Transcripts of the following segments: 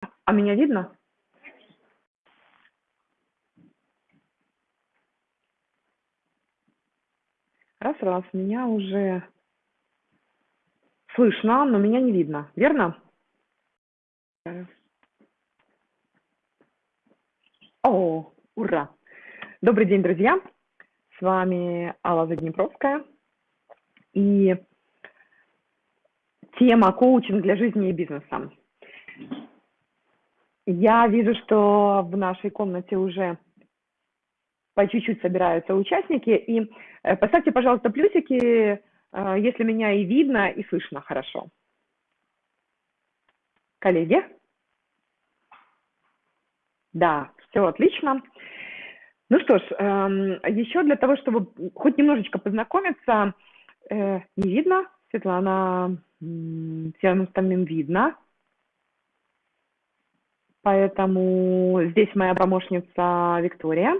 А меня видно? Раз, раз, меня уже слышно, но меня не видно, верно? О, ура! Добрый день, друзья! С вами Алла Заднепровская. И тема коучинг для жизни и бизнеса. Я вижу, что в нашей комнате уже по чуть-чуть собираются участники. И э, поставьте, пожалуйста, плюсики, э, если меня и видно, и слышно хорошо. Коллеги? Да, все отлично. Ну что ж, эм, еще для того, чтобы хоть немножечко познакомиться, э, не видно, Светлана, всем остальным видно. Поэтому здесь моя помощница Виктория,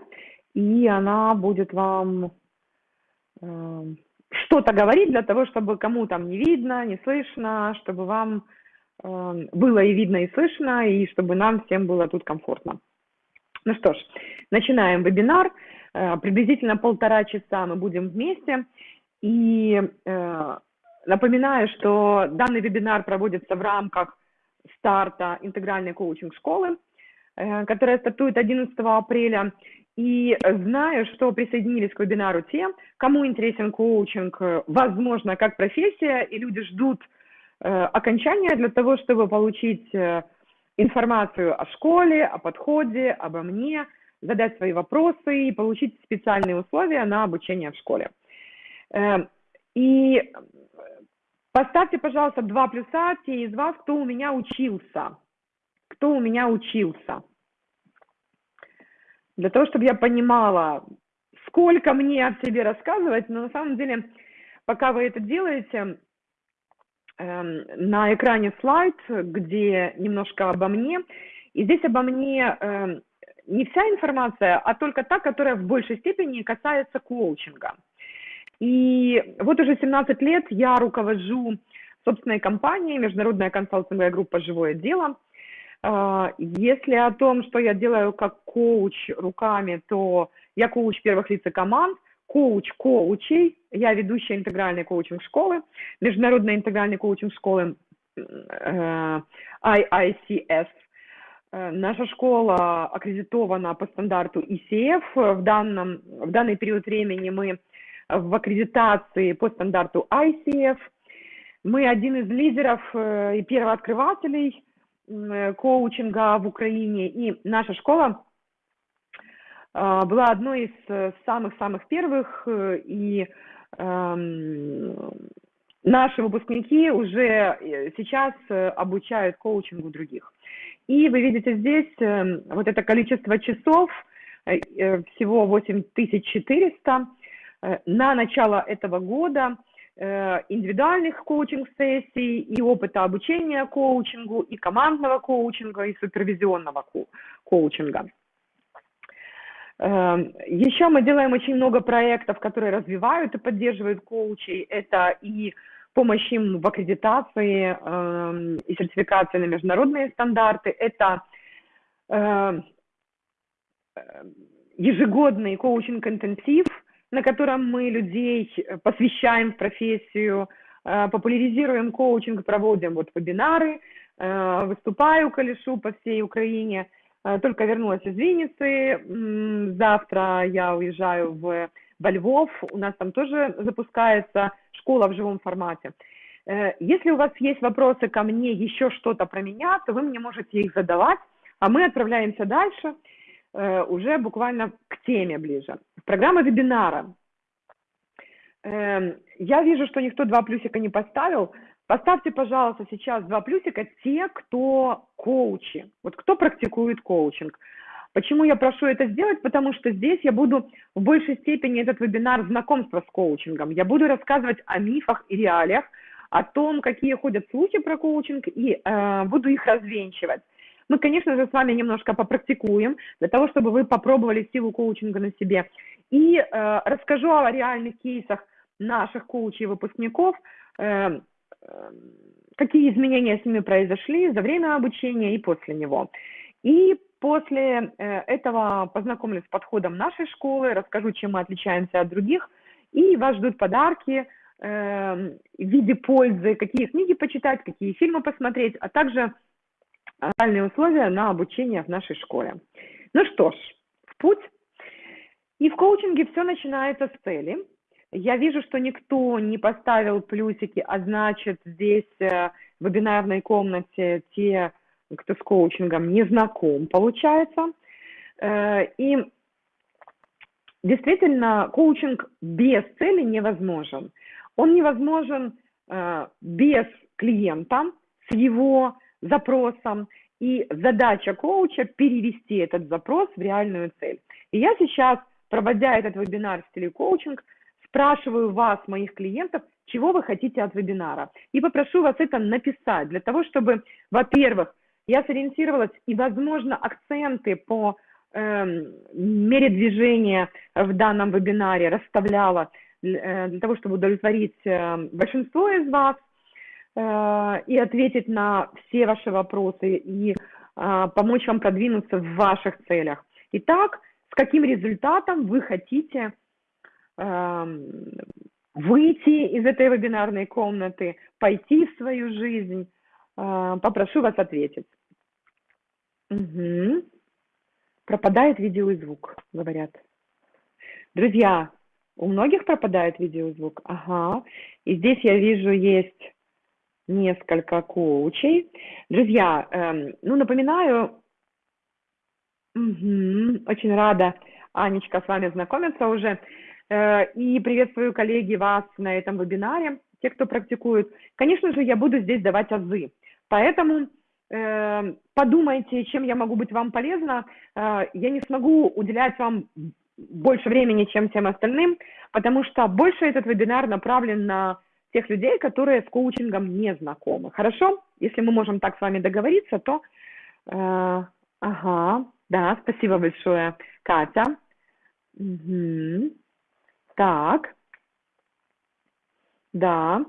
и она будет вам э, что-то говорить для того, чтобы кому там не видно, не слышно, чтобы вам э, было и видно, и слышно, и чтобы нам всем было тут комфортно. Ну что ж, начинаем вебинар. Э, приблизительно полтора часа мы будем вместе. И э, напоминаю, что данный вебинар проводится в рамках старта интегральной коучинг-школы, э, которая стартует 11 апреля. И знаю, что присоединились к вебинару те, кому интересен коучинг, э, возможно, как профессия, и люди ждут э, окончания для того, чтобы получить информацию о школе, о подходе, обо мне, задать свои вопросы и получить специальные условия на обучение в школе. И Поставьте, пожалуйста, два плюса те из вас, кто у меня учился. Кто у меня учился. Для того, чтобы я понимала, сколько мне о себе рассказывать, но на самом деле, пока вы это делаете, эм, на экране слайд, где немножко обо мне. И здесь обо мне эм, не вся информация, а только та, которая в большей степени касается коучинга. И вот уже 17 лет я руковожу собственной компанией, международная консалтинговая группа «Живое дело». А, если о том, что я делаю как коуч руками, то я коуч первых лиц и команд, коуч коучей, я ведущая интегральной коучинг-школы, международной интегральной коучинг-школы э, IICS. Э, наша школа аккредитована по стандарту ECF. В, данном, в данный период времени мы в аккредитации по стандарту ICF. Мы один из лидеров э, и первооткрывателей э, коучинга в Украине, и наша школа э, была одной из самых-самых первых, и эм, наши выпускники уже сейчас обучают коучингу других. И вы видите здесь вот это количество часов, всего 8400, Э, на начало этого года э, индивидуальных коучинг-сессий и опыта обучения коучингу, и командного коучинга, и супервизионного коучинга. Э, Еще мы делаем очень много проектов, которые развивают и поддерживают коучей. Это и помощь им в аккредитации и сертификации на международные стандарты. Это ежегодный коучинг-интенсив – на котором мы людей э, посвящаем в профессию, э, популяризируем коучинг, проводим вот вебинары, э, выступаю колешу по всей Украине. Только вернулась из Винницы, завтра я уезжаю в, во Львов, у нас там тоже запускается школа в живом формате. Если у вас есть вопросы ко мне, еще что-то про меня, то вы мне можете их задавать, а мы отправляемся дальше – уже буквально к теме ближе. Программа вебинара. Эм, я вижу, что никто два плюсика не поставил. Поставьте, пожалуйста, сейчас два плюсика те, кто коучи, вот кто практикует коучинг. Почему я прошу это сделать? Потому что здесь я буду в большей степени этот вебинар знакомства с коучингом. Я буду рассказывать о мифах и реалиях, о том, какие ходят слухи про коучинг, и э, буду их развенчивать. Мы, конечно же, с вами немножко попрактикуем, для того, чтобы вы попробовали силу коучинга на себе. И э, расскажу о реальных кейсах наших коучей выпускников, э, э, какие изменения с ними произошли за время обучения и после него. И после э, этого познакомлюсь с подходом нашей школы, расскажу, чем мы отличаемся от других, и вас ждут подарки э, в виде пользы, какие книги почитать, какие фильмы посмотреть, а также реальные условия на обучение в нашей школе. Ну что ж, в путь. И в коучинге все начинается с цели. Я вижу, что никто не поставил плюсики, а значит, здесь э, в вебинарной комнате те, кто с коучингом не знаком, получается. Э, и действительно, коучинг без цели невозможен. Он невозможен э, без клиента, с его запросом. И задача коуча перевести этот запрос в реальную цель. И я сейчас, проводя этот вебинар в стиле коучинг, спрашиваю вас, моих клиентов, чего вы хотите от вебинара. И попрошу вас это написать, для того, чтобы, во-первых, я сориентировалась и, возможно, акценты по э, мере движения в данном вебинаре расставляла для, э, для того, чтобы удовлетворить э, большинство из вас и ответить на все ваши вопросы и э, помочь вам продвинуться в ваших целях. Итак, с каким результатом вы хотите выйти из этой вебинарной комнаты, пойти в свою жизнь. А, попрошу вас ответить. Угу. Пропадает видео и звук, говорят. Друзья, у многих пропадает видео и звук? Ага. И здесь я вижу есть несколько коучей. Друзья, эм, ну напоминаю, угу, очень рада, Анечка, с вами знакомиться уже. Э, и приветствую, коллеги, вас на этом вебинаре, те, кто практикует. Конечно же, я буду здесь давать азы. Поэтому э, подумайте, чем я могу быть вам полезна. Э, я не смогу уделять вам больше времени, чем всем остальным, потому что больше этот вебинар направлен на тех людей, которые с коучингом не знакомы. Хорошо? Если мы можем так с вами договориться, то... Э, ага, да, спасибо большое, Катя. Угу. Так. Да.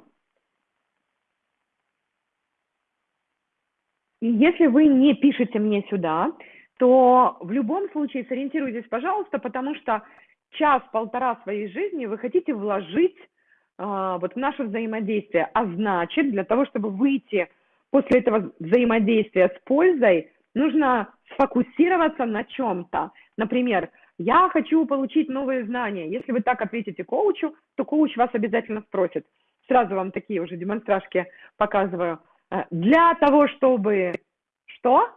И если вы не пишете мне сюда, то в любом случае сориентируйтесь, пожалуйста, потому что час-полтора своей жизни вы хотите вложить вот в наше взаимодействие. А значит, для того, чтобы выйти после этого взаимодействия с пользой, нужно сфокусироваться на чем-то. Например, я хочу получить новые знания. Если вы так ответите коучу, то коуч вас обязательно спросит. Сразу вам такие уже демонстрашки показываю. Э, для того, чтобы что?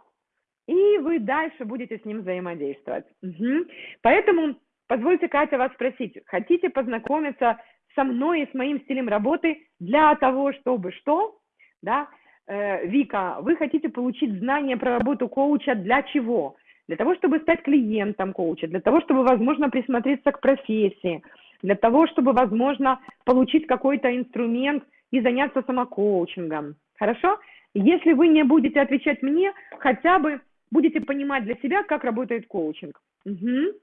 И вы дальше будете с ним взаимодействовать. Угу. Поэтому позвольте, Катя, вас спросить. Хотите познакомиться со мной и с моим стилем работы для того, чтобы что? Да? Э, Вика, вы хотите получить знания про работу коуча для чего? для того, чтобы стать клиентом коуча, для того, чтобы, возможно, присмотреться к профессии, для того, чтобы, возможно, получить какой-то инструмент и заняться самокоучингом. Хорошо? Если вы не будете отвечать мне, хотя бы будете понимать для себя, как работает коучинг. Угу.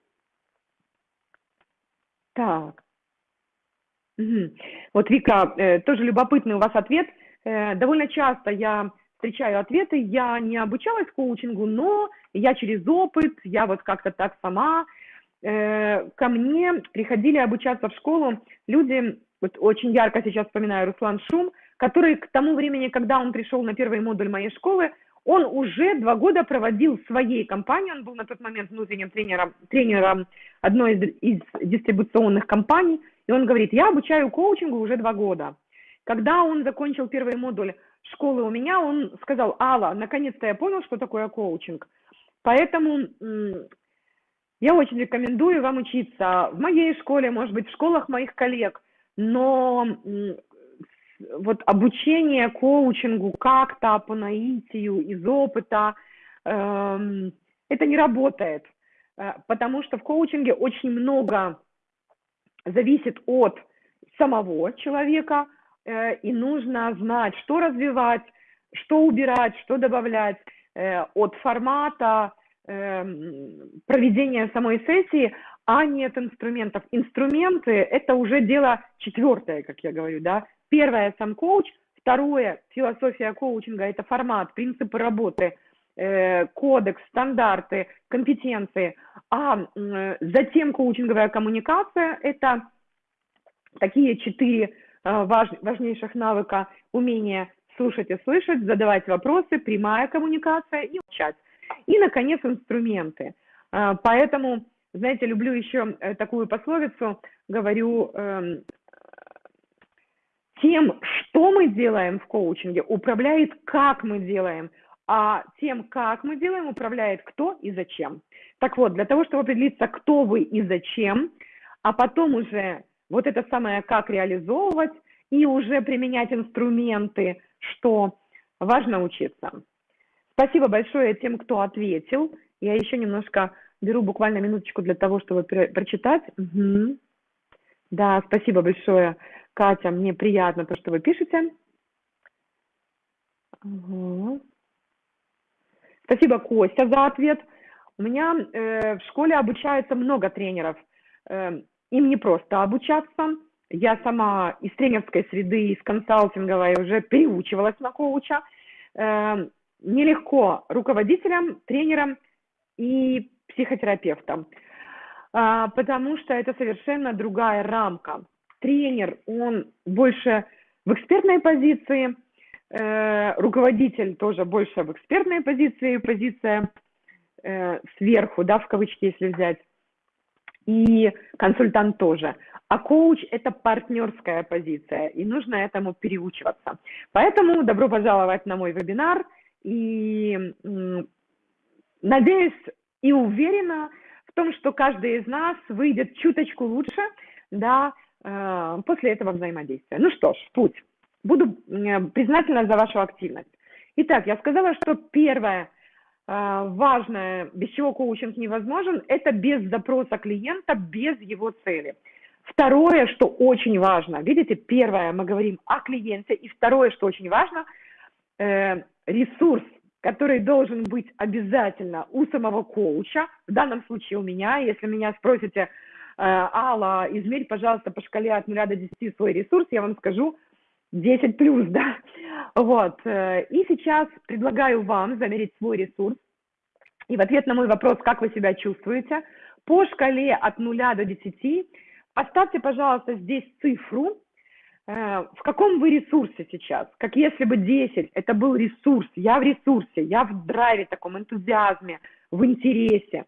Так. Угу. Вот, Вика, э, тоже любопытный у вас ответ. Э, довольно часто я встречаю ответы, я не обучалась коучингу, но я через опыт, я вот как-то так сама, э, ко мне приходили обучаться в школу люди, вот очень ярко сейчас вспоминаю Руслан Шум, который к тому времени, когда он пришел на первый модуль моей школы, он уже два года проводил в своей компании, он был на тот момент внутренним тренером, тренером одной из, из дистрибуционных компаний, и он говорит, я обучаю коучингу уже два года. Когда он закончил первый модуль школы у меня, он сказал, Алла, наконец-то я понял, что такое коучинг. Поэтому я очень рекомендую вам учиться в моей школе, может быть, в школах моих коллег, но вот обучение коучингу как-то по наитию, из опыта, эм, это не работает, э, потому что в коучинге очень много зависит от самого человека, э, и нужно знать, что развивать, что убирать, что добавлять. Э, от формата эм, проведения самой сессии, а не от инструментов. Инструменты – это уже дело четвертое, как я говорю, да. Первое – сам коуч, Второе, философия коучинга – это формат, принципы работы, э, кодекс, стандарты, компетенции. А э, затем коучинговая коммуникация – это такие четыре э, важ, важнейших навыка – умение слушать и слышать, задавать вопросы, прямая коммуникация и учать. И, наконец, инструменты. Э, поэтому, знаете, люблю еще э, такую пословицу, говорю, э, тем, что мы делаем в коучинге, управляет, как мы делаем, а тем, как мы делаем, управляет кто и зачем. Так вот, для того, чтобы определиться, кто вы и зачем, а потом уже вот это самое, как реализовывать и уже применять инструменты, что важно учиться. Спасибо большое тем, кто ответил. Я еще немножко беру буквально минуточку для того, чтобы прочитать. Угу. Да, спасибо большое. Катя, мне приятно то, что вы пишете. Угу. Спасибо, Костя, за ответ. У меня э, в школе обучается много тренеров. Э, им не просто обучаться. Я сама из тренерской среды, из консалтинговой уже переучивалась на коуча. Э, нелегко руководителям, тренерам и психотерапевтам, э, потому что это совершенно другая рамка тренер, он больше в экспертной позиции, руководитель тоже больше в экспертной позиции, позиция э, сверху, да, в кавычки, если взять, и консультант тоже. А коуч – это партнерская позиция, и нужно этому переучиваться. Поэтому добро пожаловать на мой вебинар, и надеюсь и уверена в том, что каждый из нас выйдет чуточку лучше, да, Э, после этого взаимодействия. Ну что ж, путь. Буду признательна за вашу активность. Итак, я сказала, что первое э, важное, без чего коучинг невозможен, это без запроса клиента, без его цели. Второе, что очень важно, видите, первое, мы говорим о клиенте, и второе, что очень важно, э, ресурс, который должен быть обязательно у самого коуча, в данном случае у меня, если меня спросите, Э, Алла, измерь, пожалуйста, по шкале от 0 до 10 свой ресурс, я вам скажу 10 плюс, да. Вот. Э, и сейчас предлагаю вам замерить свой ресурс. И в ответ на мой вопрос, как вы себя чувствуете, по шкале от 0 до 10 оставьте, пожалуйста, здесь цифру, э, в каком вы ресурсе сейчас, как если бы 10, это был ресурс, я в ресурсе, я в драйве таком, энтузиазме, в интересе,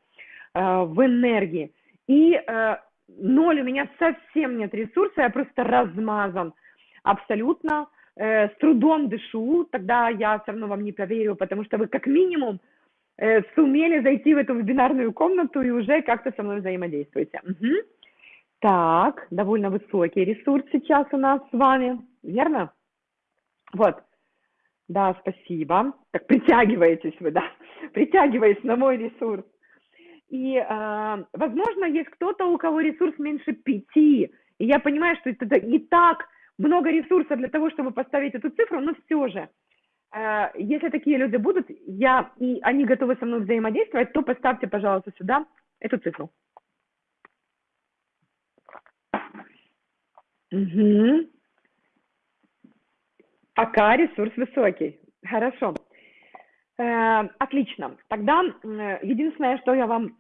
в энергии. И э, ноль у меня совсем нет ресурса, я просто размазан абсолютно, э, с трудом дышу, тогда я все равно вам не поверю, потому что вы как минимум э, сумели зайти в эту вебинарную комнату и уже как-то со мной взаимодействуете. Угу. Так, довольно высокий ресурс сейчас у нас с вами, верно? Вот. Да, спасибо. Так, притягиваетесь вы, да, притягиваясь на мой ресурс. И, э, возможно, есть кто-то, у кого ресурс меньше пяти. И я понимаю, что это не так много ресурсов для того, чтобы поставить эту цифру, но все же, э, если такие люди будут, я, и они готовы со мной взаимодействовать, то поставьте, пожалуйста, сюда эту цифру. Угу. Пока ресурс высокий. Хорошо. Э, отлично. Тогда единственное, что я вам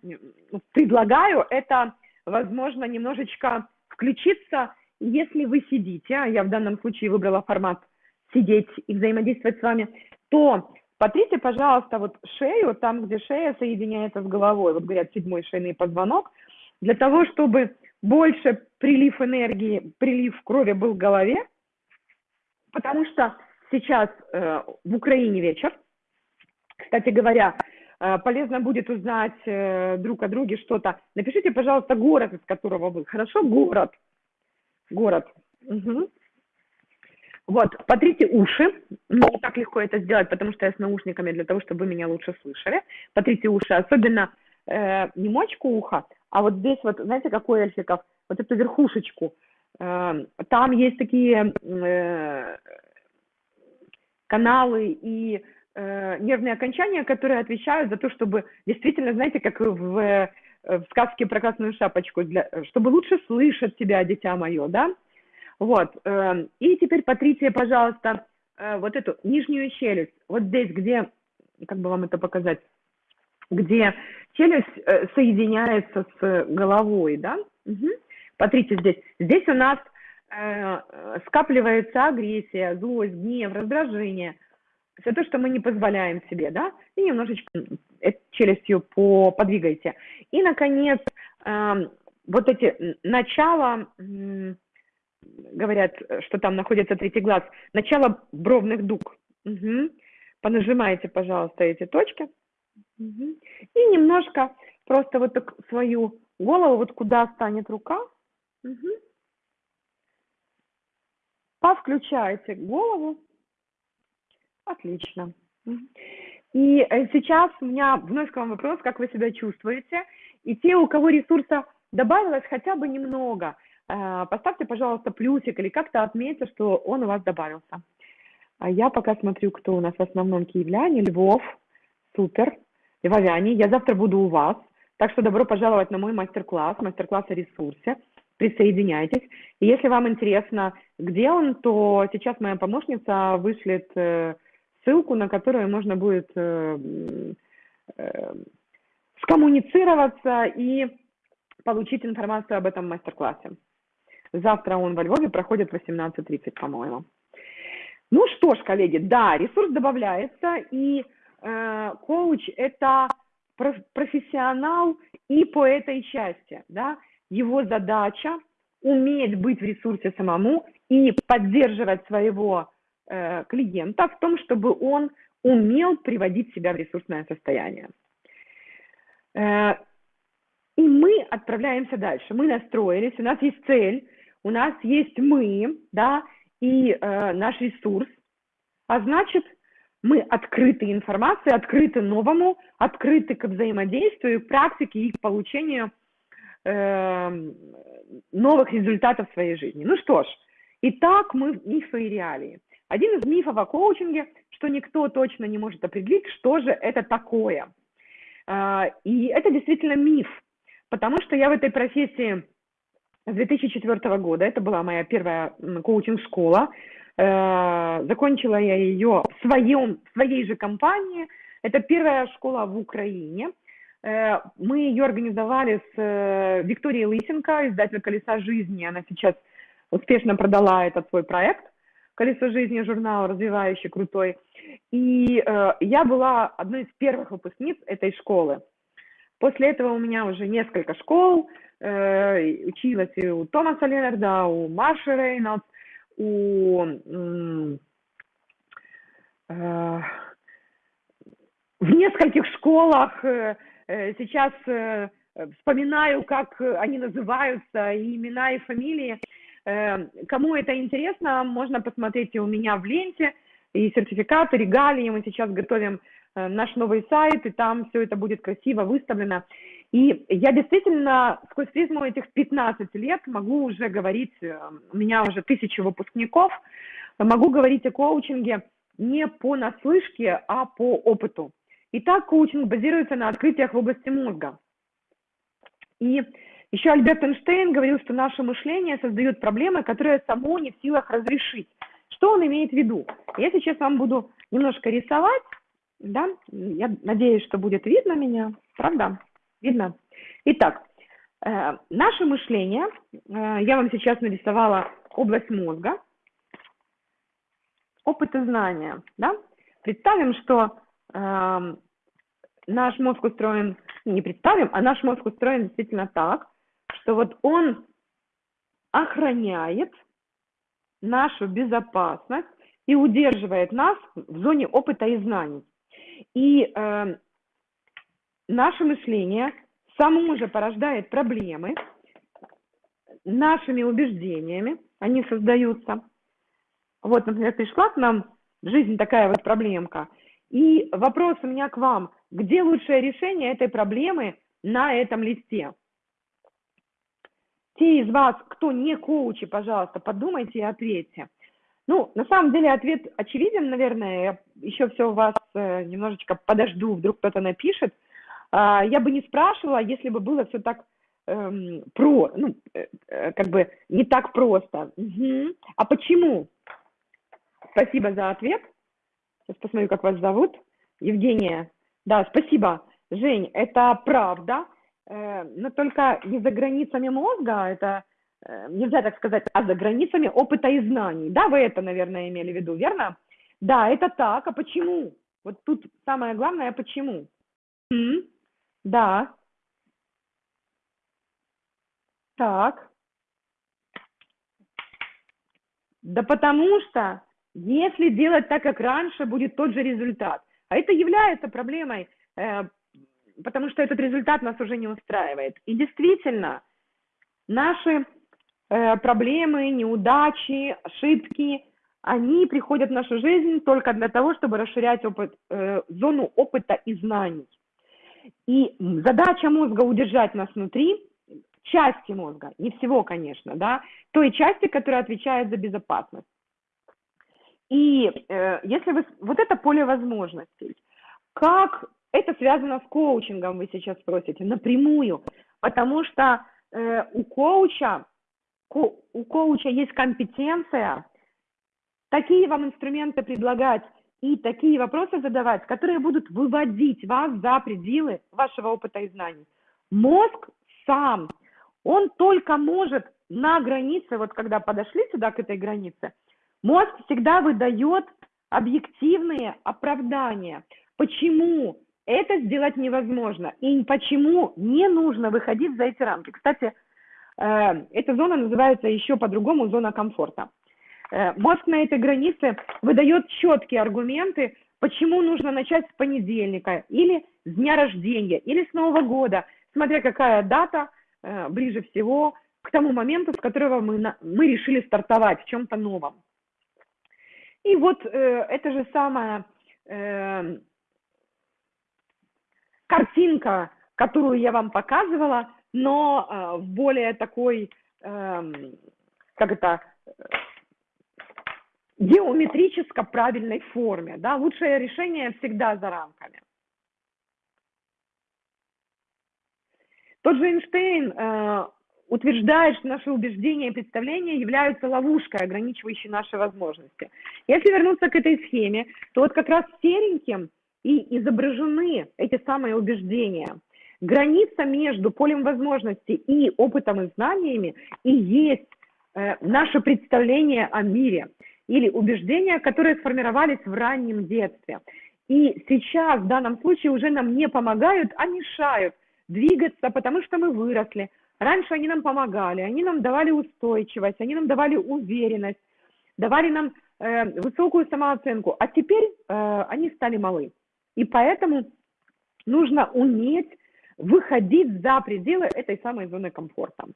предлагаю, это, возможно, немножечко включиться, если вы сидите, а я в данном случае выбрала формат сидеть и взаимодействовать с вами, то потрите, пожалуйста, вот шею, там, где шея соединяется с головой, вот говорят, седьмой шейный позвонок, для того, чтобы больше прилив энергии, прилив крови был в голове, потому что сейчас э, в Украине вечер, кстати говоря, э, полезно будет узнать э, друг о друге что-то. Напишите, пожалуйста, город, из которого вы. Хорошо? Город. Город. Угу. Вот, потрите уши. Не так легко это сделать, потому что я с наушниками, для того, чтобы вы меня лучше слышали. Потрите уши, особенно э, не мочку уха, а вот здесь вот, знаете, какой эльфиков? Вот эту верхушечку. Э, там есть такие э, каналы и э, нервные окончания, которые отвечают за то, чтобы действительно, знаете, как в, в сказке про красную шапочку, для, чтобы лучше слышать тебя, дитя мое, да? Вот. Э, и теперь потрите, пожалуйста, э, вот эту нижнюю челюсть, вот здесь, где, как бы вам это показать, где челюсть э, соединяется с головой, да? Угу. Смотрите здесь. Здесь у нас э, скапливается агрессия, злость, гнев, раздражение. Все то, что мы не позволяем себе, да? И немножечко челюстью по, подвигайте. И, наконец, э, вот эти начала, э, говорят, что там находится третий глаз, начало бровных дуг. Угу. Понажимайте, пожалуйста, эти точки. Угу. И немножко просто вот так свою голову, вот куда станет рука, угу. повключаете голову. Отлично. И э, сейчас у меня вновь к вам вопрос, как вы себя чувствуете. И те, у кого ресурса добавилось хотя бы немного, э, поставьте, пожалуйста, плюсик или как-то отметьте, что он у вас добавился. А я пока смотрю, кто у нас в основном киевляне. Львов, супер. Львовяне, я завтра буду у вас. Так что добро пожаловать на мой мастер-класс, мастер-класс о ресурсе. Присоединяйтесь. И если вам интересно, где он, то сейчас моя помощница вышлет э, ссылку, на которую можно будет э, э, скоммуницироваться и получить информацию об этом мастер-классе. Завтра он во Львове проходит в 18.30, по-моему. Ну что ж, коллеги, да, ресурс добавляется, и э, коуч – это профессионал и по этой части, да, его задача уметь быть в ресурсе самому и поддерживать своего клиента в том, чтобы он умел приводить себя в ресурсное состояние. Э, и мы отправляемся дальше. Мы настроились, у нас есть цель, у нас есть мы, да, и э, наш ресурс. А значит, мы открыты информации, открыты новому, открыты к взаимодействию, к практике и к получению э, новых результатов в своей жизни. Ну что ж, итак, мы мифы и реалии. Один из мифов о коучинге, что никто точно не может определить, что же это такое. Э, и это действительно миф, потому что я в этой профессии с 2004 года, это была моя первая коучинг-школа, Э, закончила я ее в, своем, в своей же компании. Это первая школа в Украине. Э, мы ее организовали с э, Викторией Лысенко, издатель «Колеса жизни». Она сейчас успешно продала этот свой проект. «Колесо жизни» журнал развивающий, крутой. И я была одной из первых выпускниц этой школы. После этого у меня уже несколько школ, училась и у Томаса Ленарда, у Марши Рейнольдс, у э, в нескольких школах э, э, сейчас вспоминаю, как они называются, и имена, и фамилии. Кому это интересно, можно посмотреть и у меня в ленте, и сертификаты, регалии. Мы сейчас готовим наш новый сайт, и там все это будет красиво выставлено. И я действительно сквозь призму этих 15 лет могу уже говорить, э, у меня уже тысячи выпускников, могу говорить о коучинге не по наслышке, а по опыту. Итак, коучинг базируется на открытиях в области мозга. И еще Альберт Эйнштейн говорил, что наше мышление создает проблемы, которые само не в силах разрешить. Что он имеет в виду? Я сейчас вам буду немножко рисовать, да, я надеюсь, что будет видно меня, правда? Видно? Итак, э, наше мышление, э, я вам сейчас нарисовала область мозга, опыт и знания. Да? Представим, что э, наш мозг устроен, не представим, а наш мозг устроен действительно так, что вот он охраняет нашу безопасность и удерживает нас в зоне опыта и знаний. И э, наше мышление само же порождает проблемы нашими убеждениями, они создаются. Вот, например, пришла к нам в жизнь такая вот проблемка, и вопрос у меня к вам, где лучшее решение этой проблемы на этом листе? Те из вас, кто не коучи, пожалуйста, подумайте и ответьте. Ну, на самом деле ответ очевиден, наверное, я еще все у вас э, немножечко подожду, вдруг кто-то напишет. А, я бы не спрашивала, если бы было все так эм, про, ну, э, э, как бы не так просто. Угу. А почему? Спасибо за ответ. Сейчас посмотрю, как вас зовут. Евгения. Да, спасибо. Жень, это правда, но только не за границами мозга, это э, нельзя так сказать, а за границами опыта и знаний. Да, вы это, наверное, имели в виду, верно? Да, это так. А почему? Вот тут самое главное, почему? М? Да. Так. Да потому что, если делать так, как раньше, будет тот же результат. А это является проблемой, э, потому что этот результат нас уже не устраивает. И действительно, наши э, проблемы, неудачи, ошибки, они приходят в нашу жизнь только для того, чтобы расширять опыт, э, зону опыта и знаний. И задача мозга удержать нас внутри, части мозга, не всего, конечно, да, той части, которая отвечает за безопасность. И э, если вы... Вот это поле возможностей. Как это связано с коучингом, вы сейчас спросите? Напрямую. Потому что э, у коуча ко, у коуча есть компетенция такие вам инструменты предлагать и такие вопросы задавать, которые будут выводить вас за пределы вашего опыта и знаний. Мозг сам, он только может на границе, вот когда подошли сюда к этой границе, мозг всегда выдает объективные оправдания. Почему это сделать невозможно и почему не нужно выходить за эти рамки. Кстати, э, эта зона называется еще по-другому зона комфорта. Э, мозг на этой границе выдает четкие аргументы, почему нужно начать с понедельника или с дня рождения, или с Нового года, смотря какая дата э, ближе всего к тому моменту, с которого мы, мы решили стартовать в чем-то новом. И вот э, это же самая э, картинка, которую я вам показывала, но э, в более такой, э, как это, геометрически правильной форме. Да? Лучшее решение всегда за рамками. Тот же Эйнштейн э, утверждает, что наши убеждения и представления являются ловушкой, ограничивающей наши возможности. Если вернуться к этой схеме, то вот как раз сереньким и изображены эти самые убеждения. Граница между полем возможностей и опытом и знаниями и есть э, наше представление о мире или убеждения, которые сформировались в раннем детстве. И сейчас в данном случае уже нам не помогают, а мешают двигаться, потому что мы выросли. Раньше они нам помогали, они нам давали устойчивость, они нам давали уверенность, давали нам э, высокую самооценку, а теперь э, они стали малы. И поэтому нужно уметь выходить за пределы этой самой зоны комфорта.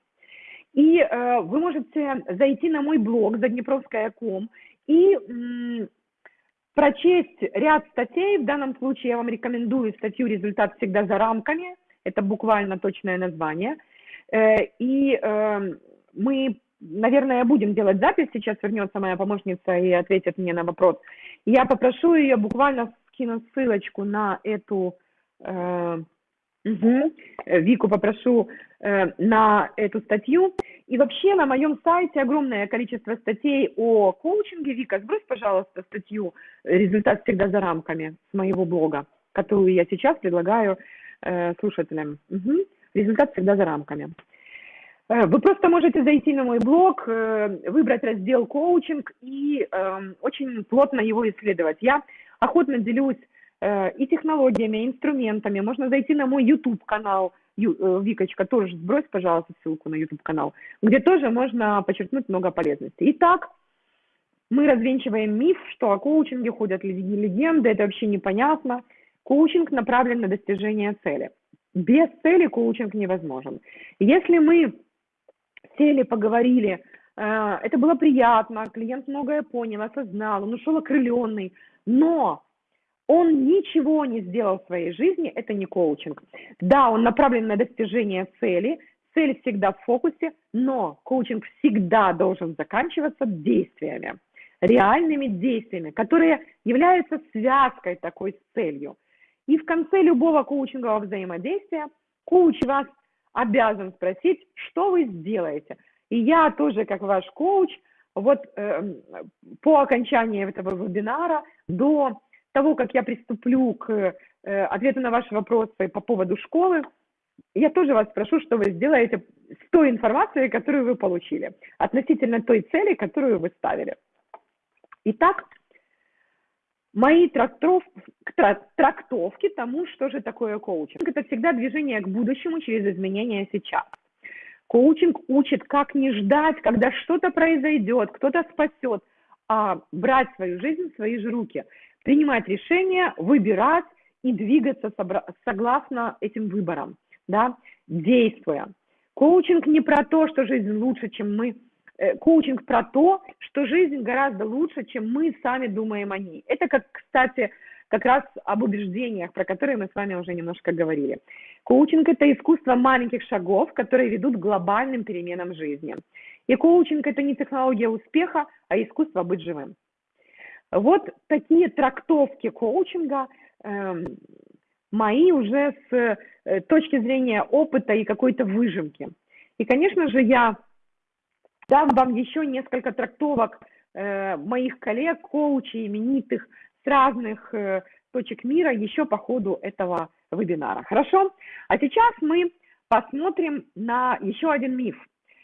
И э, вы можете зайти на мой блог заднепровская.ком и м, прочесть ряд статей. В данном случае я вам рекомендую статью «Результат всегда за рамками». Это буквально точное название. Э, и э, мы, наверное, будем делать запись. Сейчас вернется моя помощница и ответит мне на вопрос. Я попрошу ее буквально скинуть ссылочку на эту... Э, Угу. Вику попрошу э, на эту статью. И вообще на моем сайте огромное количество статей о коучинге. Вика, сбрось, пожалуйста, статью «Результат всегда за рамками» с моего блога, которую я сейчас предлагаю э, слушателям. Угу. «Результат всегда за рамками». Э, вы просто можете зайти на мой блог, э, выбрать раздел «Коучинг» и э, очень плотно его исследовать. Я охотно делюсь Э, и технологиями, и инструментами. Можно зайти на мой YouTube-канал, э, Викочка, тоже сбрось, пожалуйста, ссылку на YouTube-канал, где тоже можно подчеркнуть много полезностей. Итак, мы развенчиваем миф, что о коучинге ходят легенды, это вообще непонятно. Коучинг направлен на достижение цели. Без цели коучинг невозможен. Если мы сели, поговорили, э, это было приятно, клиент многое понял, осознал, он ушел окрыленный, но он ничего не сделал в своей жизни, это не коучинг. Да, он направлен на достижение цели, цель всегда в фокусе, но коучинг всегда должен заканчиваться действиями, реальными действиями, которые являются связкой такой с целью. И в конце любого коучингового взаимодействия коуч вас обязан спросить, что вы сделаете. И я тоже, как ваш коуч, вот э, по окончании этого вебинара до того, как я приступлю к э, ответу на ваши вопросы по поводу школы, я тоже вас прошу, что вы сделаете с той информацией, которую вы получили, относительно той цели, которую вы ставили. Итак, мои трактов, трактовки тому, что же такое коучинг. Это всегда движение к будущему через изменения сейчас. Коучинг учит, как не ждать, когда что-то произойдет, кто-то спасет, а брать свою жизнь в свои же руки, принимать решения, выбирать и двигаться согласно этим выборам, да, действуя. Коучинг не про то, что жизнь лучше, чем мы. Э, коучинг про то, что жизнь гораздо лучше, чем мы сами думаем о ней. Это, как, кстати, как раз об убеждениях, про которые мы с вами уже немножко говорили. Коучинг – это искусство маленьких шагов, которые ведут к глобальным переменам жизни. И коучинг – это не технология успеха, а искусство быть живым. Вот такие трактовки коучинга э, мои уже с э, точки зрения опыта и какой-то выжимки. И, конечно же, я дам вам еще несколько трактовок э, моих коллег, коучей, именитых разных э, точек мира еще по ходу этого вебинара. Хорошо? А сейчас мы посмотрим на еще один миф,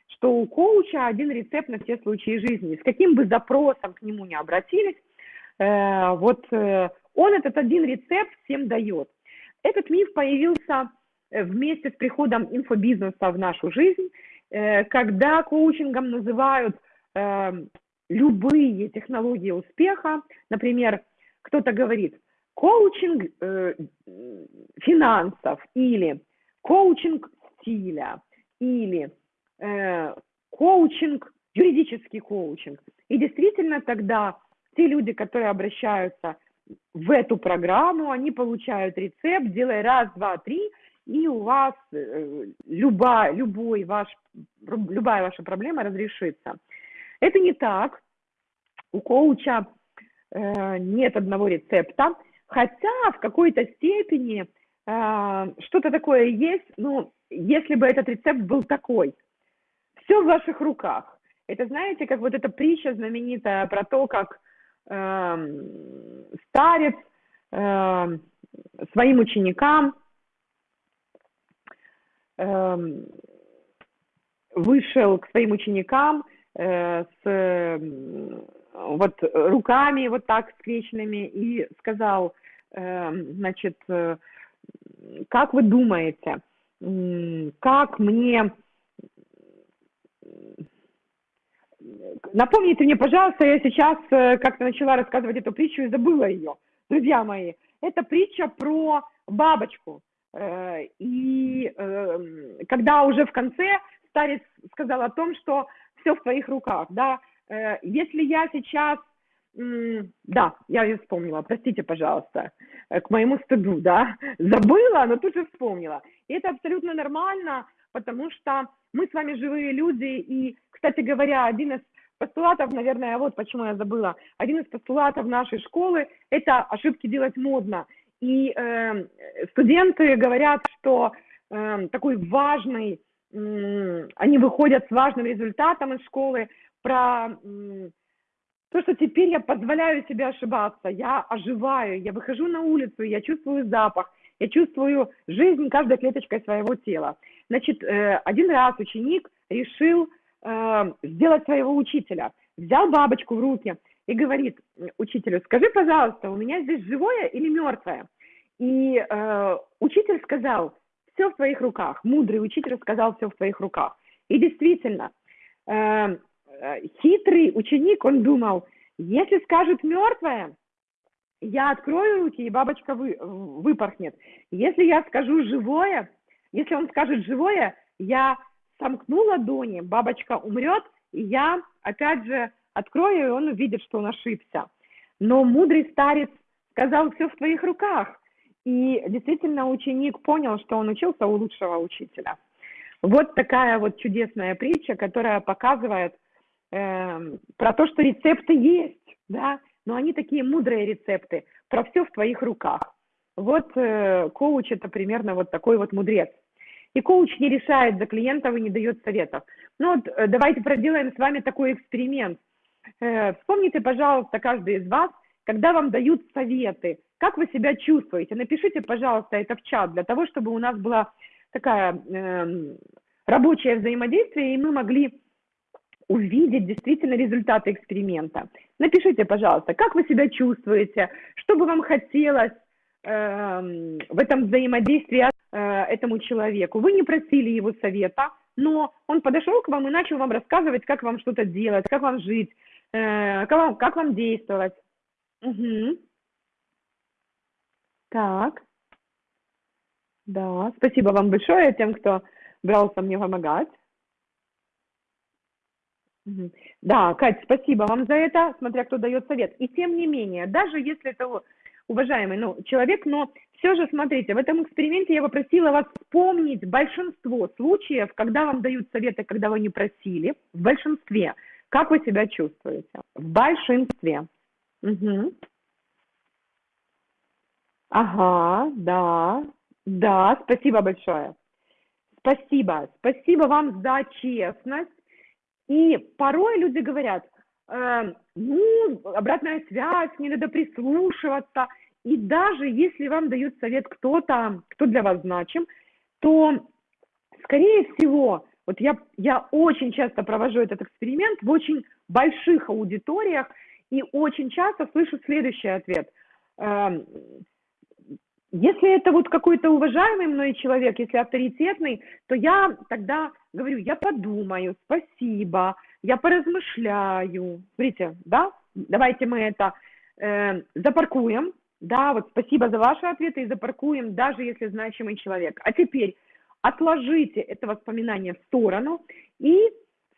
что у коуча один рецепт на все случаи жизни. С каким бы запросом к нему не обратились, вот он этот один рецепт всем дает. Этот миф появился э, вместе с приходом инфобизнеса в нашу жизнь, э, когда коучингом называют эм, любые технологии успеха. Например, кто-то говорит коучинг э, финансов или коучинг стиля или коучинг, юридический коучинг. И действительно тогда те люди, которые обращаются в эту программу, они получают рецепт, делай раз, два, три, и у вас э, любая, любой ваш, любая ваша проблема разрешится. Это не так. У коуча э, нет одного рецепта, хотя в какой-то степени э, что-то такое есть, но если бы этот рецепт был такой. Все в ваших руках. Это знаете, как вот эта притча знаменитая про то, как Эм, старец эм, своим ученикам эм, вышел к своим ученикам э, с вот руками вот так скрещенными и сказал, значит, э, как вы думаете, как мне Напомните мне, пожалуйста, я сейчас э, как-то начала рассказывать эту притчу и забыла ее. Друзья мои, это притча про бабочку. Э, и эм, когда уже в конце старец сказал о том, что все в твоих руках, да, э, если я сейчас, да, я ее вспомнила, простите, пожалуйста, к моему стыду, да, забыла, но тут же вспомнила. И это абсолютно нормально, потому что мы с вами живые люди, и, кстати говоря, один из постулатов, наверное, вот почему я забыла, один из постулатов нашей школы – это ошибки делать модно. И э, студенты говорят, что э, такой важный, э, они выходят с важным результатом из школы про э, то, что теперь я позволяю себе ошибаться, я оживаю, я выхожу на улицу, я чувствую запах, я чувствую жизнь каждой клеточкой своего тела. Значит, э, один раз ученик решил э, сделать своего учителя. Взял бабочку в руки и говорит учителю, скажи, пожалуйста, у меня здесь живое или мертвое? И э, учитель сказал, все в твоих руках. Мудрый учитель сказал, все в твоих руках. И действительно, хитрый ученик, он думал, если скажет мертвое, я открою руки, и бабочка вы, выпорхнет. Если я скажу живое, если он скажет живое, я сомкну ладони, бабочка умрет, и я опять же открою, и он увидит, что он ошибся. Но мудрый старец сказал, все в твоих руках. И действительно ученик понял, что он учился у лучшего учителя. Вот такая вот чудесная притча, которая показывает э, про то, что рецепты есть, да, но они такие мудрые рецепты, про все в твоих руках. Вот э, коуч это примерно вот такой вот мудрец. И коуч не решает за клиентов и не дает советов. Ну вот э, давайте проделаем с вами такой эксперимент. Э, Вспомните, пожалуйста, каждый из вас, когда вам дают советы, как вы себя чувствуете. Напишите, пожалуйста, это в чат, для того, чтобы у нас была такая эм, рабочее взаимодействие, и мы могли увидеть действительно результаты эксперимента. Напишите, пожалуйста, как вы себя чувствуете, что бы вам хотелось эм, в этом взаимодействии э, этому человеку. Вы не просили его совета, но он подошел к вам и начал вам рассказывать, как вам что-то делать, как вам жить, э, как, вам, как вам действовать. Угу. Так. Да, спасибо вам большое тем, кто брался мне помогать. Да, Кать, спасибо вам за это, смотря кто дает совет. И тем не менее, даже если это уважаемый ну, человек, но все же, смотрите, в этом эксперименте я попросила вас вспомнить большинство случаев, когда вам дают советы, когда вы не просили, в большинстве. Как вы себя чувствуете? В большинстве. Мгм. Ага, да, да, спасибо большое. Спасибо, спасибо вам за честность. И порой люди говорят, э, ну, обратная связь, не надо прислушиваться. И даже если вам дают совет кто-то, кто для вас значим, то, скорее всего, вот я, я очень часто провожу этот эксперимент в очень больших аудиториях и очень часто слышу следующий ответ. Эм, Если это вот какой-то уважаемый мной человек, если авторитетный, то я тогда говорю, я подумаю, спасибо, я поразмышляю. Смотрите, да, давайте мы это э, запаркуем, да, вот спасибо за ваши ответы и запаркуем, даже если значимый человек. А теперь отложите это воспоминание в сторону и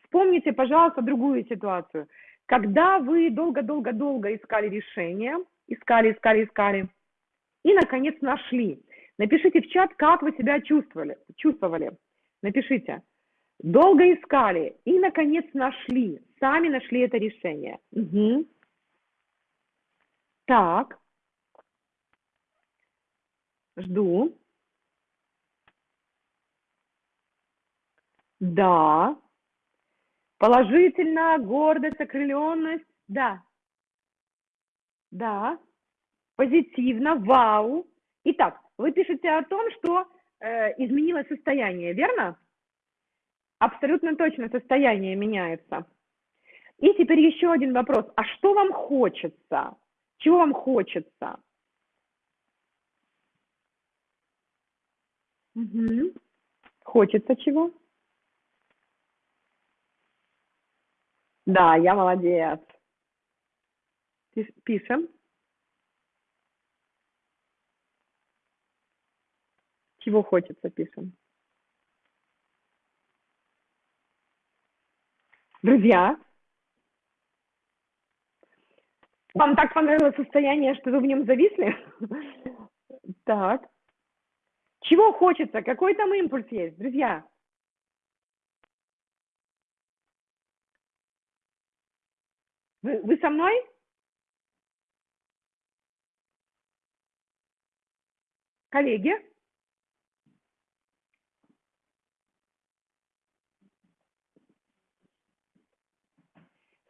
вспомните, пожалуйста, другую ситуацию. Когда вы долго-долго-долго искали решение, искали, искали, искали, и, наконец, нашли. Напишите в чат, как вы себя чувствовали. чувствовали. Напишите. Долго искали и, наконец, нашли. Сами нашли это решение. Угу. Так. Жду. Да. Положительно, гордость, окрыленность. Да. Да. Позитивно, вау. Итак, вы пишете о том, что э, изменилось состояние, верно? Абсолютно точно состояние меняется. И теперь еще один вопрос. А что вам хочется? Чего вам хочется? Угу. Хочется чего? Да, я молодец. Пишем. Чего хочется, пишем. Друзья, вам так понравилось состояние, что вы в нем зависли? Так. Чего хочется? Какой там импульс есть, друзья? Вы, вы со мной? Коллеги?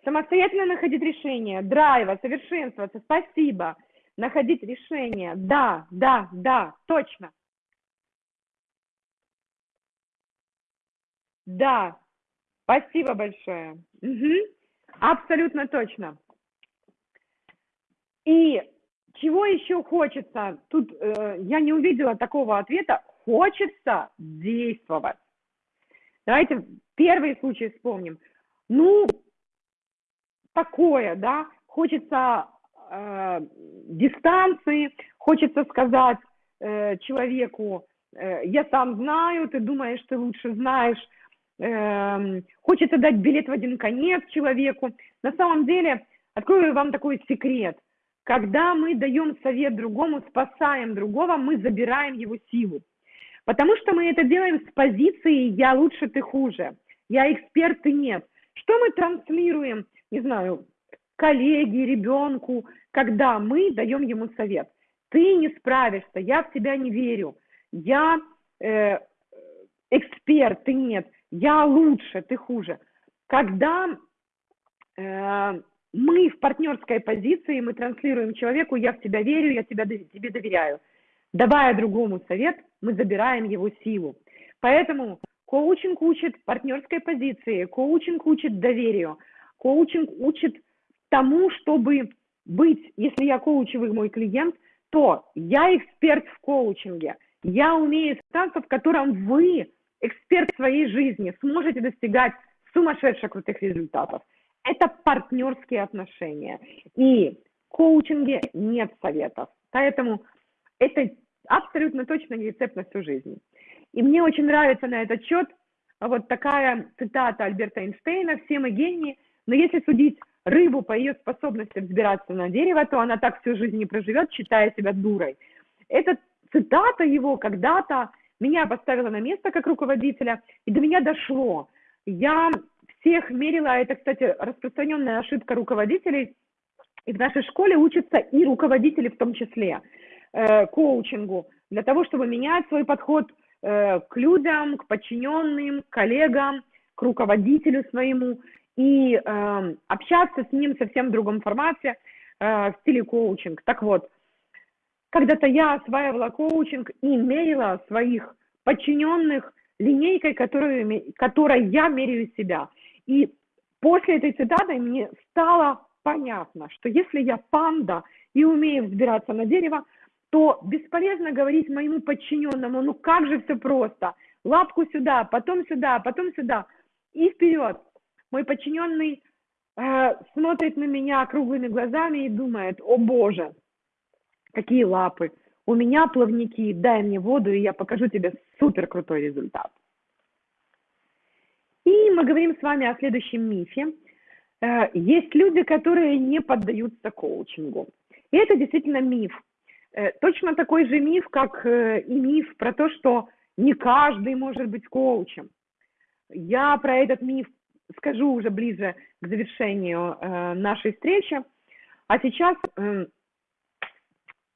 Самостоятельно находить решение, драйва, совершенствоваться, спасибо. Находить решение, да, да, да, точно. Да, спасибо большое. Угу. Абсолютно точно. И чего еще хочется? Тут э, я не увидела такого ответа. Хочется действовать. Давайте первый случай вспомним. Ну, такое, да, хочется э, дистанции, хочется сказать э, человеку, э, я сам знаю, ты думаешь, ты лучше знаешь, э, хочется дать билет в один конец человеку. На самом деле, открою вам такой секрет. Когда мы даем совет другому, спасаем другого, мы забираем его силу. Потому что мы это делаем с позиции «я лучше, ты хуже», «я эксперт, ты нет». Что мы транслируем не знаю, коллеге, ребенку, когда мы даем ему совет. Ты не справишься, я в тебя не верю, я э, эксперт, ты нет, я лучше, ты хуже. Когда э, мы в партнерской позиции, мы транслируем человеку, я в тебя верю, я тебя, тебе доверяю. Давая другому совет, мы забираем его силу. Поэтому коучинг учит партнерской позиции, коучинг учит доверию, коучинг учит тому, чтобы быть, если я коучевый мой клиент, то я эксперт в коучинге, я умею станцию, в котором вы, эксперт своей жизни, сможете достигать сумасшедше крутых результатов. Это партнерские отношения. И в коучинге нет советов. Поэтому это абсолютно точно не рецепт на всю жизнь. И мне очень нравится на этот счет вот такая цитата Альберта Эйнштейна «Все мы гении, но если судить рыбу по ее способности взбираться на дерево, то она так всю жизнь не проживет, считая себя дурой». Эта цитата его когда-то меня поставила на место как руководителя, и до меня дошло. Я всех мерила, это, кстати, распространенная ошибка руководителей, и в нашей школе учатся и руководители в том числе э, коучингу, для того, чтобы менять свой подход э, к людям, к подчиненным, к коллегам, к руководителю своему, и э, общаться с ним совсем в другом формате, э, в стиле коучинг. Так вот, когда-то я осваивала коучинг и мерила своих подчиненных линейкой, которую, которой я меряю себя. И после этой цитаты мне стало понятно, что если я панда и умею взбираться на дерево, то бесполезно говорить моему подчиненному, ну как же все просто, лапку сюда, потом сюда, потом сюда и вперед. Мой подчиненный э, смотрит на меня круглыми глазами и думает, о боже, какие лапы, у меня плавники, дай мне воду, и я покажу тебе супер крутой результат. И мы говорим с вами о следующем мифе. Э, есть люди, которые не поддаются коучингу. И это действительно миф. Э, точно такой же миф, как э, и миф про то, что не каждый может быть коучем. Я про этот миф скажу уже ближе к завершению нашей встречи. А сейчас эм,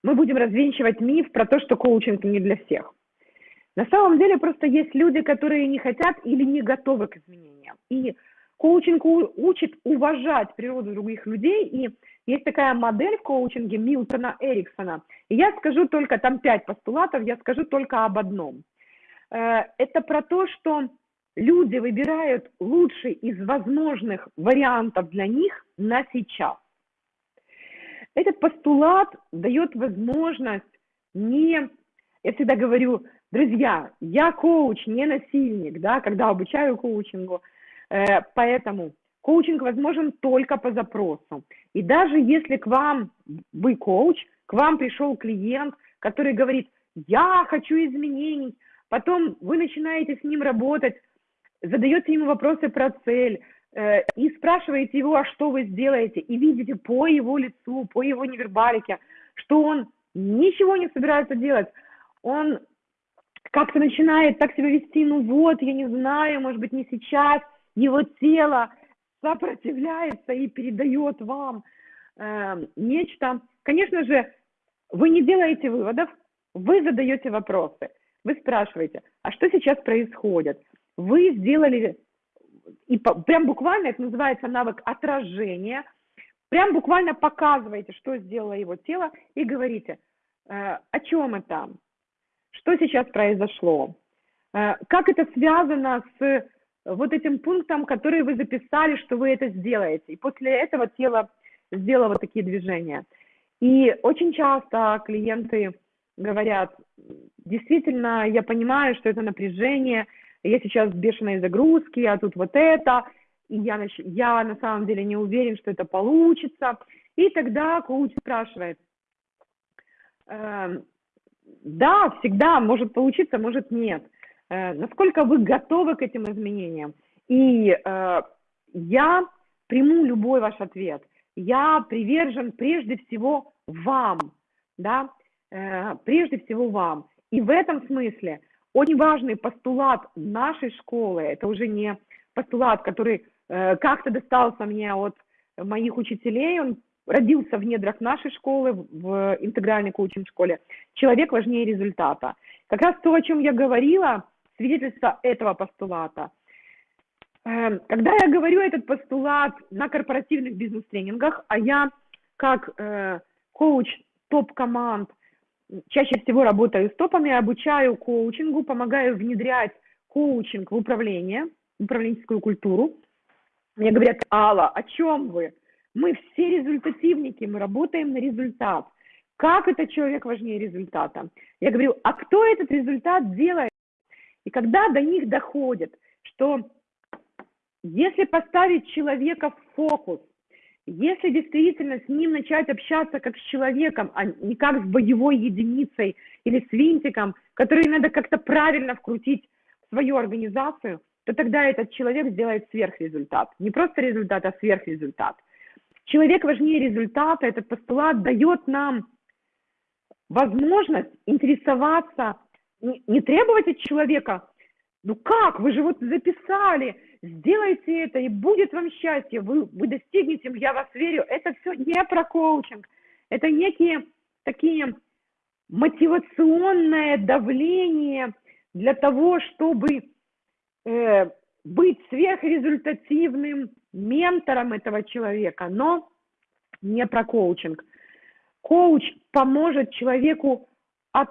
мы будем развенчивать миф про то, что коучинг не для всех. На самом деле просто есть люди, которые не хотят или не готовы к изменениям. И коучинг учит уважать природу других людей, и есть такая модель в коучинге Милтона Эриксона. И я скажу только, там пять постулатов, я скажу только об одном. Э, это про то, что люди выбирают лучший из возможных вариантов для них на сейчас. Этот постулат дает возможность не, я всегда говорю, Друзья, я коуч, не насильник, да, когда обучаю коучингу, э, поэтому коучинг возможен только по запросу. И даже если к вам, вы коуч, к вам пришел клиент, который говорит, я хочу изменений, потом вы начинаете с ним работать, задаете ему вопросы про цель, э, и спрашиваете его, а что вы сделаете, и видите по его лицу, по его невербалике, что он ничего не собирается делать, он как-то начинает так себя вести, ну вот, я не знаю, может быть, не сейчас, его тело сопротивляется и передает вам э, нечто. Конечно же, вы не делаете выводов, вы задаете вопросы. Вы спрашиваете, а что сейчас происходит? Вы сделали, и прям буквально это называется навык отражения, прям буквально показываете, что сделало его тело, и говорите, э, о чем это, что сейчас произошло? Э, как это связано с вот этим пунктом, который вы записали, что вы это сделаете? И после этого тело сделало вот такие движения. И очень часто клиенты говорят, действительно, я понимаю, что это напряжение, я сейчас в бешеной загрузке, а тут вот это, и я, я на самом деле не уверен, что это получится. И тогда коуч спрашивает, «Эм, да, всегда может получиться, может нет. Э, насколько вы готовы к этим изменениям? И э, я приму любой ваш ответ. Я привержен прежде всего вам, да, э, прежде всего вам. И в этом смысле очень важный постулат нашей школы, это уже не постулат, который э, как-то достался мне от моих учителей, он родился в недрах нашей школы, в интегральной коучинг-школе, человек важнее результата. Как раз то, о чем я говорила, свидетельство этого постулата. Эм, когда я говорю этот постулат на корпоративных бизнес-тренингах, а я как э, коуч топ-команд чаще всего работаю с топами, обучаю коучингу, помогаю внедрять коучинг в управление, управленческую культуру. Мне говорят, Алла, о чем вы? Мы все результативники, мы работаем на результат. Как это человек важнее результата? Я говорю, а кто этот результат делает? И когда до них доходит, что если поставить человека в фокус, если действительно с ним начать общаться как с человеком, а не как с боевой единицей или с винтиком, который надо как-то правильно вкрутить в свою организацию, то тогда этот человек сделает сверхрезультат. Не просто результат, а сверхрезультат. Человек важнее результата, этот постулат дает нам возможность интересоваться, не, не требовать от человека, ну как, вы же вот записали, сделайте это, и будет вам счастье, вы, вы достигнете, я вас верю. Это все не про коучинг, это некие такие мотивационное давление для того, чтобы э, быть сверхрезультативным ментором этого человека, но не про коучинг. Коуч поможет человеку от,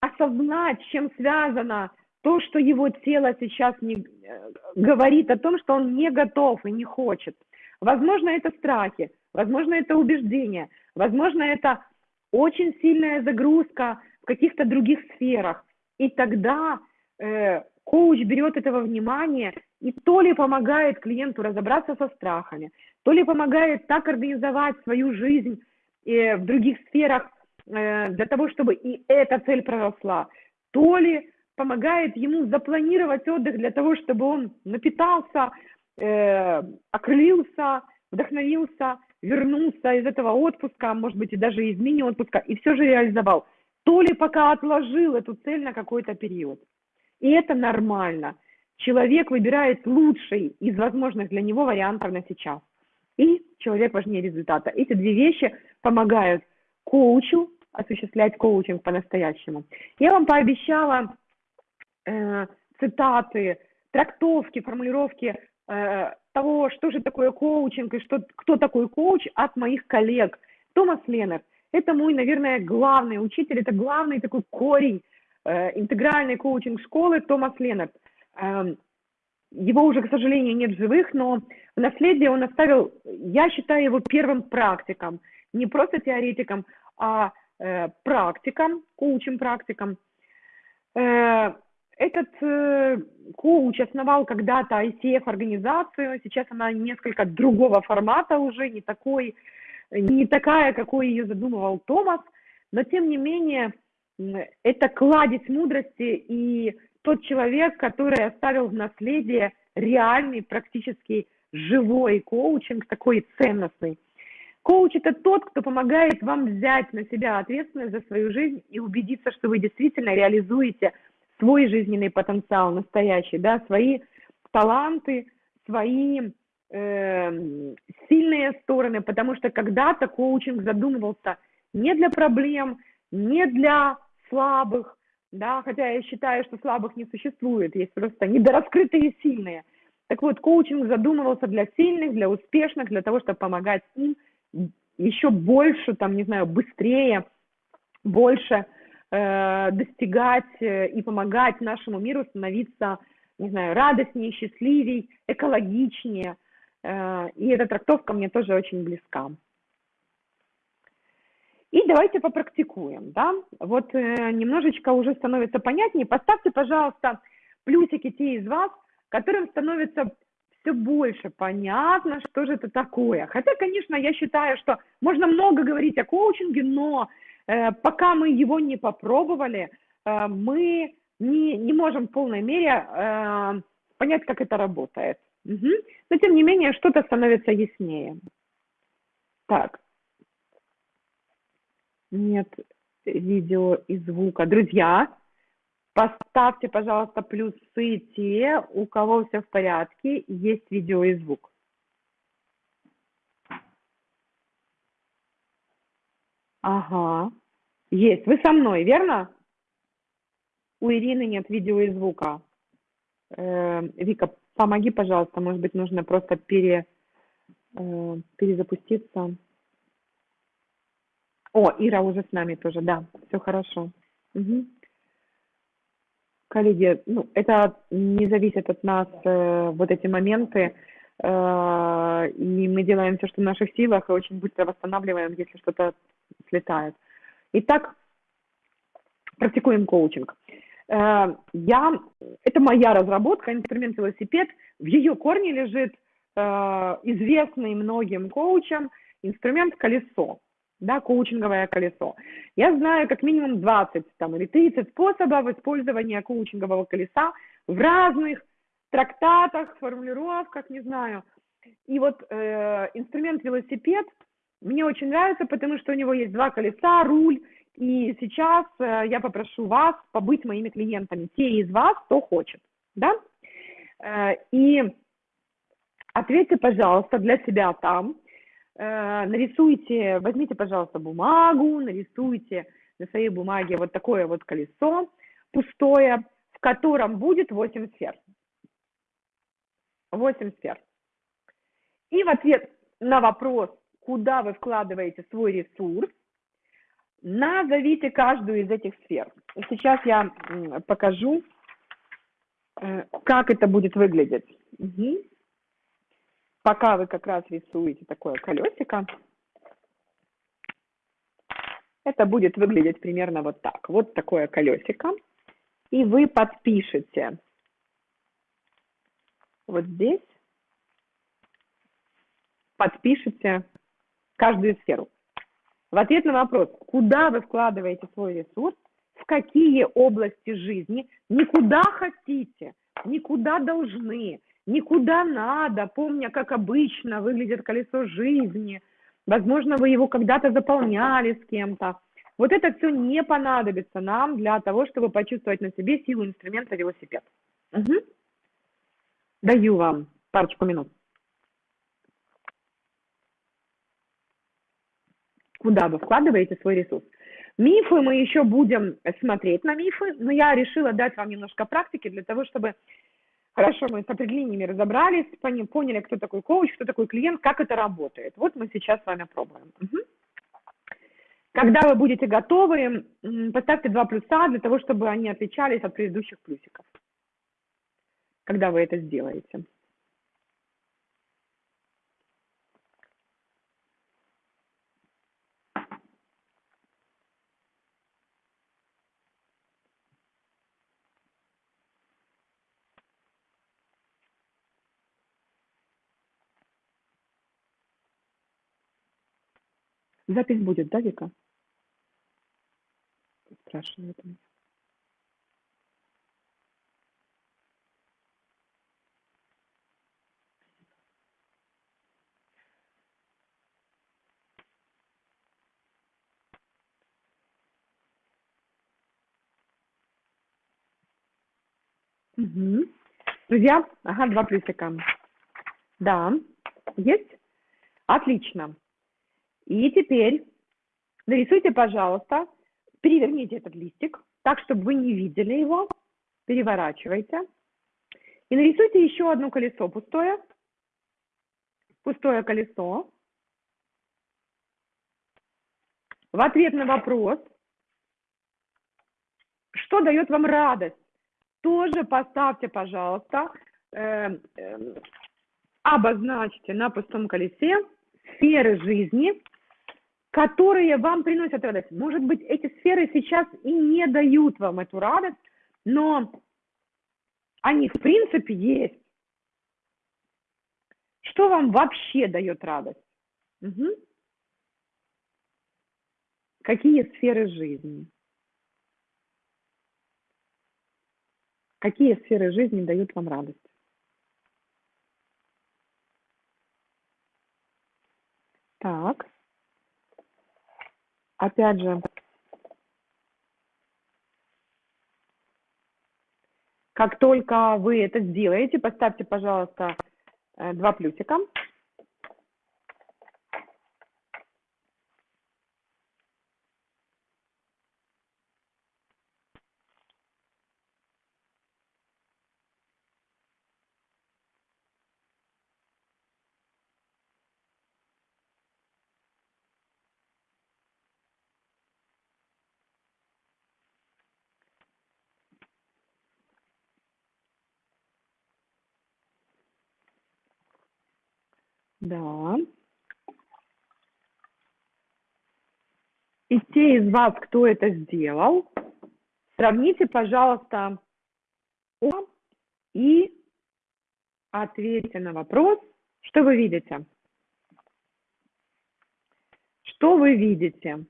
осознать, чем связано то, что его тело сейчас не, э, говорит о том, что он не готов и не хочет. Возможно, это страхи, возможно, это убеждения, возможно, это очень сильная загрузка в каких-то других сферах. И тогда э, коуч берет этого внимания и то ли помогает клиенту разобраться со страхами, то ли помогает так организовать свою жизнь э, в других сферах э, для того, чтобы и эта цель проросла, то ли помогает ему запланировать отдых для того, чтобы он напитался, э, окрылился, вдохновился, вернулся из этого отпуска, может быть, и даже из мини-отпуска, и все же реализовал. То ли пока отложил эту цель на какой-то период. И это нормально. Человек выбирает лучший из возможных для него вариантов на сейчас. И человек важнее результата. Эти две вещи помогают коучу осуществлять коучинг по-настоящему. Я вам пообещала э, цитаты, трактовки, формулировки э, того, что же такое коучинг и что, кто такой коуч от моих коллег. Томас Леннер – это мой, наверное, главный учитель, это главный такой корень э, интегральной коучинг-школы Томас Леннер. Э, его уже, к сожалению, нет в живых, но в наследие он оставил, я считаю его первым практиком, не просто теоретиком, а э, практиком, коучем-практиком. Э, этот э, коуч основал когда-то ICF-организацию, сейчас она несколько другого формата уже, не такой, не такая, какой ее задумывал Томас, но тем не менее это кладезь мудрости и тот человек, который оставил в наследие реальный, практически живой коучинг, такой ценностный. Коуч – это тот, кто помогает вам взять на себя ответственность за свою жизнь и убедиться, что вы действительно реализуете – свой жизненный потенциал настоящий, да, свои таланты, свои э, сильные стороны, потому что когда-то коучинг задумывался не для проблем, не для слабых, да, хотя я считаю, что слабых не существует, есть просто недораскрытые сильные. Так вот, коучинг задумывался для сильных, для успешных, для того, чтобы помогать им еще больше, там, не знаю, быстрее, больше Э, достигать э, и помогать нашему миру становиться, не знаю, радостнее, счастливее, экологичнее. Э, и эта трактовка мне тоже очень близка. И давайте попрактикуем, да. Вот немножечко уже становится понятнее. Поставьте, пожалуйста, плюсики те из вас, которым становится все больше понятно, что же это такое. Хотя, конечно, я считаю, что можно много говорить о коучинге, но пока мы его не попробовали, э, мы не, не можем в полной мере э, понять, как это работает. Угу. Но тем не менее, что-то становится яснее. Так. Нет видео и звука. Друзья, поставьте, пожалуйста, плюсы те, у кого все в порядке, есть видео и звук. Ага. Есть. Вы со мной, верно? У Ирины нет видео и звука. Э, Вика, Помоги, пожалуйста, может быть, нужно просто пере, э, перезапуститься. О, Ира уже с нами тоже, да, все хорошо. Угу. Коллеги, ну, это не зависит от нас, э, вот эти моменты, э, и мы делаем все, что в наших силах, и очень быстро восстанавливаем, если что-то слетает. Итак, практикуем коучинг. Э, я, это моя разработка, инструмент велосипед. В ее корне лежит э, известный многим коучам инструмент колесо, да, коучинговое колесо. Я знаю как минимум 20 там, или 30 способов использования коучингового колеса в разных трактатах, формулировках, не знаю. И вот э, инструмент велосипед мне очень нравится, потому что у него есть два колеса, руль и сейчас э, я попрошу вас побыть моими клиентами, те из вас, кто хочет, да? Э, и ответьте, пожалуйста, для себя там, э, нарисуйте, возьмите, пожалуйста, бумагу, нарисуйте на своей бумаге вот такое вот колесо пустое, в котором будет 8 сфер. 8 сфер. И в ответ на вопрос, куда вы вкладываете свой ресурс, Назовите каждую из этих сфер. Сейчас я покажу, э, как это будет выглядеть. Угу. Пока вы как раз рисуете такое колесико, это будет выглядеть примерно вот так. Вот такое колесико. И вы подпишете вот здесь, подпишите каждую сферу. В ответ на вопрос, куда вы вкладываете свой ресурс, в какие области жизни, никуда хотите, никуда должны, никуда надо, помня, как обычно выглядит колесо жизни, возможно, вы его когда-то заполняли с кем-то. Вот это все не понадобится нам для того, чтобы почувствовать на себе силу инструмента велосипед. Угу. Даю вам парочку минут. Куда вы вкладываете свой ресурс. Мифы мы еще будем смотреть на мифы, но я решила дать вам немножко практики для того, чтобы хорошо мы с определениями разобрались, поняли, кто такой коуч, кто такой клиент, как это работает. Вот мы сейчас с вами пробуем. Когда вы будете готовы, поставьте два плюса для того, чтобы они отличались от предыдущих плюсиков. Когда вы это сделаете. Запись будет, да, Вика? Спрашивает. Угу. Друзья, ага, два плюсика. Да, есть? Отлично. И теперь нарисуйте, пожалуйста, переверните этот листик так, чтобы вы не видели его. Переворачивайте. И нарисуйте еще одно колесо пустое. Пустое колесо. В ответ на вопрос, что дает вам радость, тоже поставьте, пожалуйста, э, э, обозначьте на пустом колесе сферы жизни, которые вам приносят радость. Может быть, эти сферы сейчас и не дают вам эту радость, но они в принципе есть. Что вам вообще дает радость? Угу. Какие сферы жизни? Какие сферы жизни дают вам радость? Так опять же, как только вы это сделаете, поставьте, пожалуйста, э, два плюсика. Да. И те из вас, кто это сделал, сравните, пожалуйста, и ответьте на вопрос, что вы видите. Что вы видите?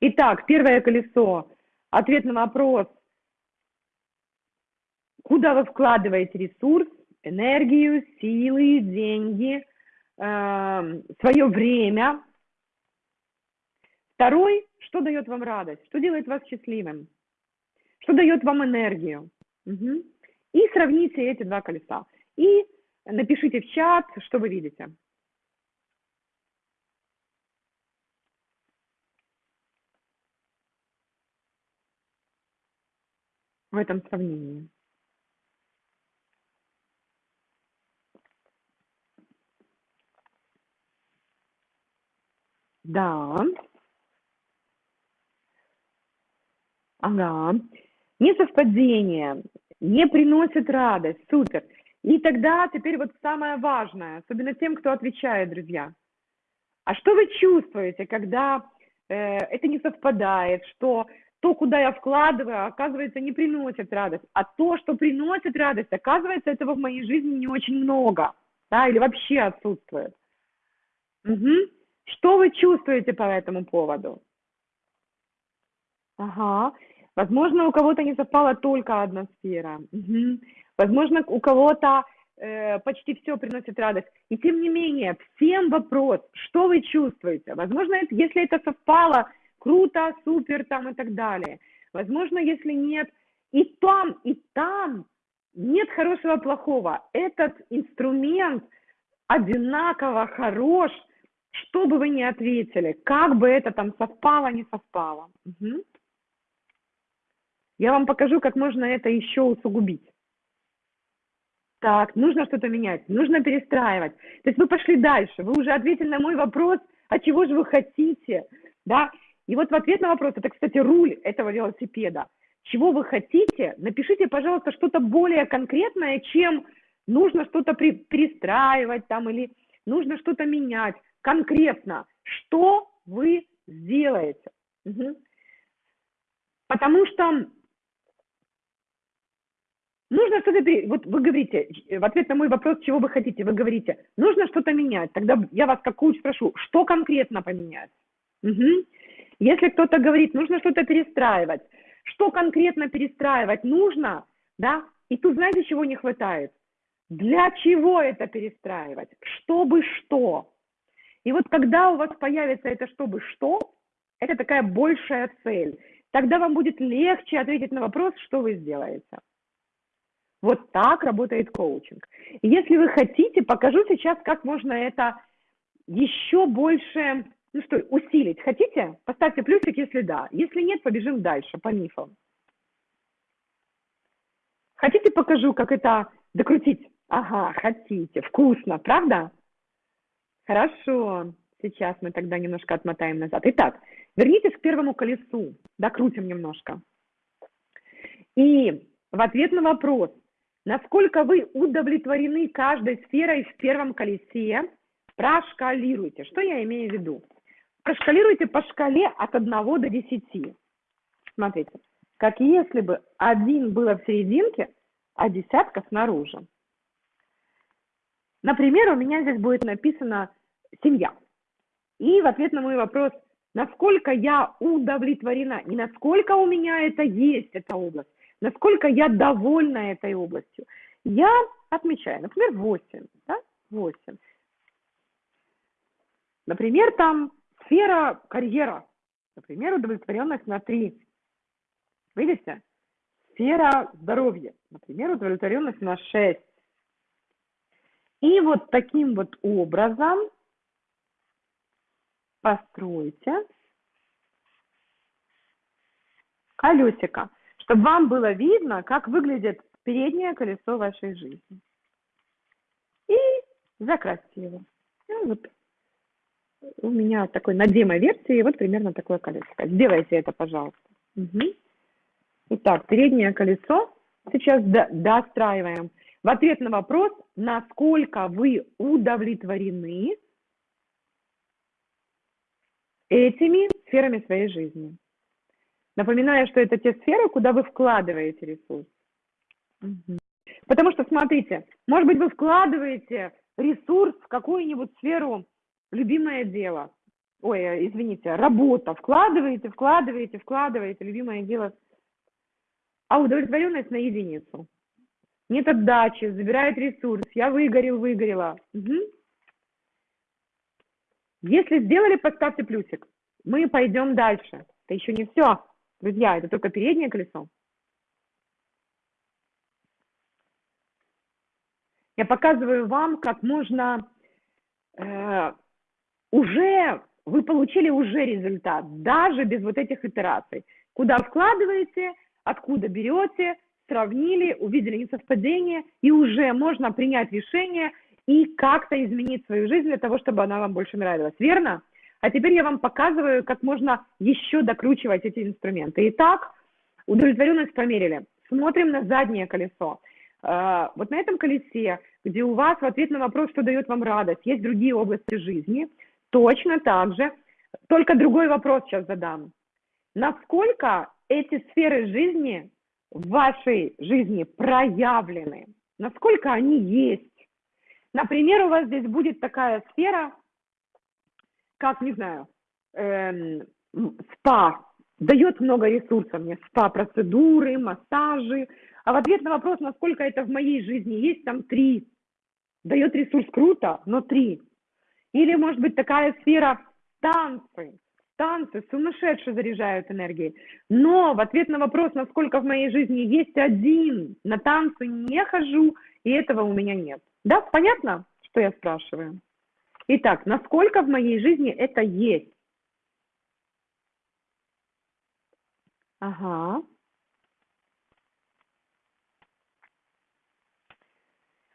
Итак, первое колесо. Ответ на вопрос, куда вы вкладываете ресурс, энергию, силы, деньги, свое время. Второй, что дает вам радость, что делает вас счастливым, что дает вам энергию. Угу. И сравните эти два колеса. И напишите в чат, что вы видите. в этом сравнении. Да. Ага. Несовпадение не приносит радость. Супер. И тогда теперь вот самое важное, особенно тем, кто отвечает, друзья. А что вы чувствуете, когда э, это не совпадает, что то, куда я вкладываю, оказывается, не приносит радость. А то, что приносит радость, оказывается, этого в моей жизни не очень много. Да, или вообще отсутствует. Угу. Что вы чувствуете по этому поводу? Ага. Возможно, у кого-то не совпала только одна сфера. Угу. Возможно, у кого-то э, почти все приносит радость. И тем не менее, всем вопрос, что вы чувствуете? Возможно, это, если это совпало, круто, супер там и так далее. Возможно, если нет, и там, и там нет хорошего, плохого. Этот инструмент одинаково хорош, что бы вы ни ответили, как бы это там совпало, не совпало. Угу. Я вам покажу, как можно это еще усугубить. Так, нужно что-то менять, нужно перестраивать. То есть вы пошли дальше, вы уже ответили на мой вопрос, а чего же вы хотите, да? И вот в ответ на вопрос, это, кстати, руль этого велосипеда. Чего вы хотите, напишите, пожалуйста, что-то более конкретное, чем нужно что-то перестраивать там или нужно что-то менять. Конкретно, что вы сделаете. Угу. Потому что нужно что-то, вот вы говорите, в ответ на мой вопрос, чего вы хотите, вы говорите, нужно что-то менять. Тогда я вас как коуч спрошу, что конкретно поменять? Угу. Если кто-то говорит, нужно что-то перестраивать, что конкретно перестраивать нужно, да, и тут знаете, чего не хватает? Для чего это перестраивать? Чтобы что? И вот когда у вас появится это чтобы что, это такая большая цель, тогда вам будет легче ответить на вопрос, что вы сделаете. Вот так работает коучинг. Если вы хотите, покажу сейчас, как можно это еще больше ну что, усилить хотите? Поставьте плюсик, если да. Если нет, побежим дальше по мифам. Хотите, покажу, как это докрутить? Ага, хотите. Вкусно, правда? Хорошо. Сейчас мы тогда немножко отмотаем назад. Итак, вернитесь к первому колесу. Докрутим немножко. И в ответ на вопрос, насколько вы удовлетворены каждой сферой в первом колесе, прошкалируйте. Что я имею в виду? Прошкалируйте по шкале от 1 до 10. Смотрите, как если бы один было в серединке, а десятка снаружи. Например, у меня здесь будет написано «семья». И в ответ на мой вопрос, насколько я удовлетворена, не насколько у меня это есть, эта область, насколько я довольна этой областью, я отмечаю, например, 8, да, 8. Например, там Сфера карьера. Например, удовлетворенность на 3. Видите? Сфера здоровья. Например, удовлетворенность на 6. И вот таким вот образом постройте колесико, чтобы вам было видно, как выглядит переднее колесо вашей жизни. И закрасьте его. И вот у меня такой на демо-версии вот примерно такое колесико. Сделайте это, пожалуйста. Угу. Итак, переднее колесо сейчас до, достраиваем. В ответ на вопрос, насколько вы удовлетворены этими сферами своей жизни. Напоминаю, что это те сферы, куда вы вкладываете ресурс. Угу. Потому что, смотрите, может быть, вы вкладываете ресурс в какую-нибудь сферу любимое дело. Ой, э, извините, работа. Вкладываете, вкладываете, вкладываете, любимое дело. А удовлетворенность на единицу. Нет отдачи, забирает ресурс. Я выгорел, выгорела. Угу. Если сделали, поставьте плюсик. Мы пойдем дальше. Это еще не все. Друзья, это только переднее колесо. Я показываю вам, как можно э, уже, вы получили уже результат, даже без вот этих итераций. Куда вкладываете, откуда берете, сравнили, увидели несовпадение, и уже можно принять решение и как-то изменить свою жизнь для того, чтобы она вам больше нравилась. Верно? А теперь я вам показываю, как можно еще докручивать эти инструменты. Итак, удовлетворенность померили. Смотрим на заднее колесо. А, вот на этом колесе, где у вас в ответ на вопрос, что дает вам радость, есть другие области жизни, точно так же, только другой вопрос сейчас задам. Насколько эти сферы жизни в вашей жизни проявлены? Насколько они есть? Например, у вас здесь будет такая сфера, как, не знаю, эм, спа, дает много ресурсов мне, спа-процедуры, массажи, а в ответ на вопрос, насколько это в моей жизни есть, там три. Дает ресурс круто, но три. Или, может быть, такая сфера танцы. Танцы сумасшедше заряжают энергией. Но в ответ на вопрос, насколько в моей жизни есть один, на танцы не хожу, и этого у меня нет. Да, понятно, что я спрашиваю? Итак, насколько в моей жизни это есть? Ага.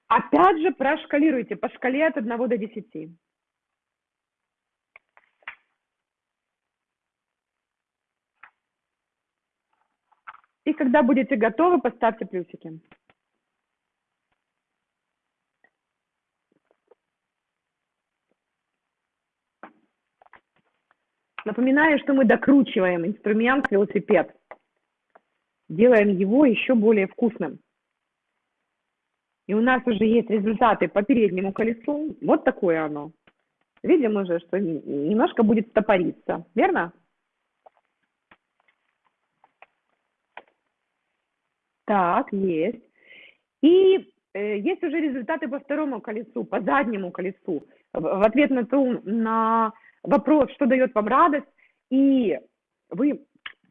Опять же прошкалируйте по шкале от 1 до 10. И когда будете готовы, поставьте плюсики. Напоминаю, что мы докручиваем инструмент велосипед. Делаем его еще более вкусным. И у нас уже есть результаты по переднему колесу. Вот такое оно. Видим уже, что немножко будет стопориться. Верно? Так, есть. И э, есть уже результаты по второму колесу, по заднему колесу. В, ответ на, ту, на вопрос, что дает вам радость, и вы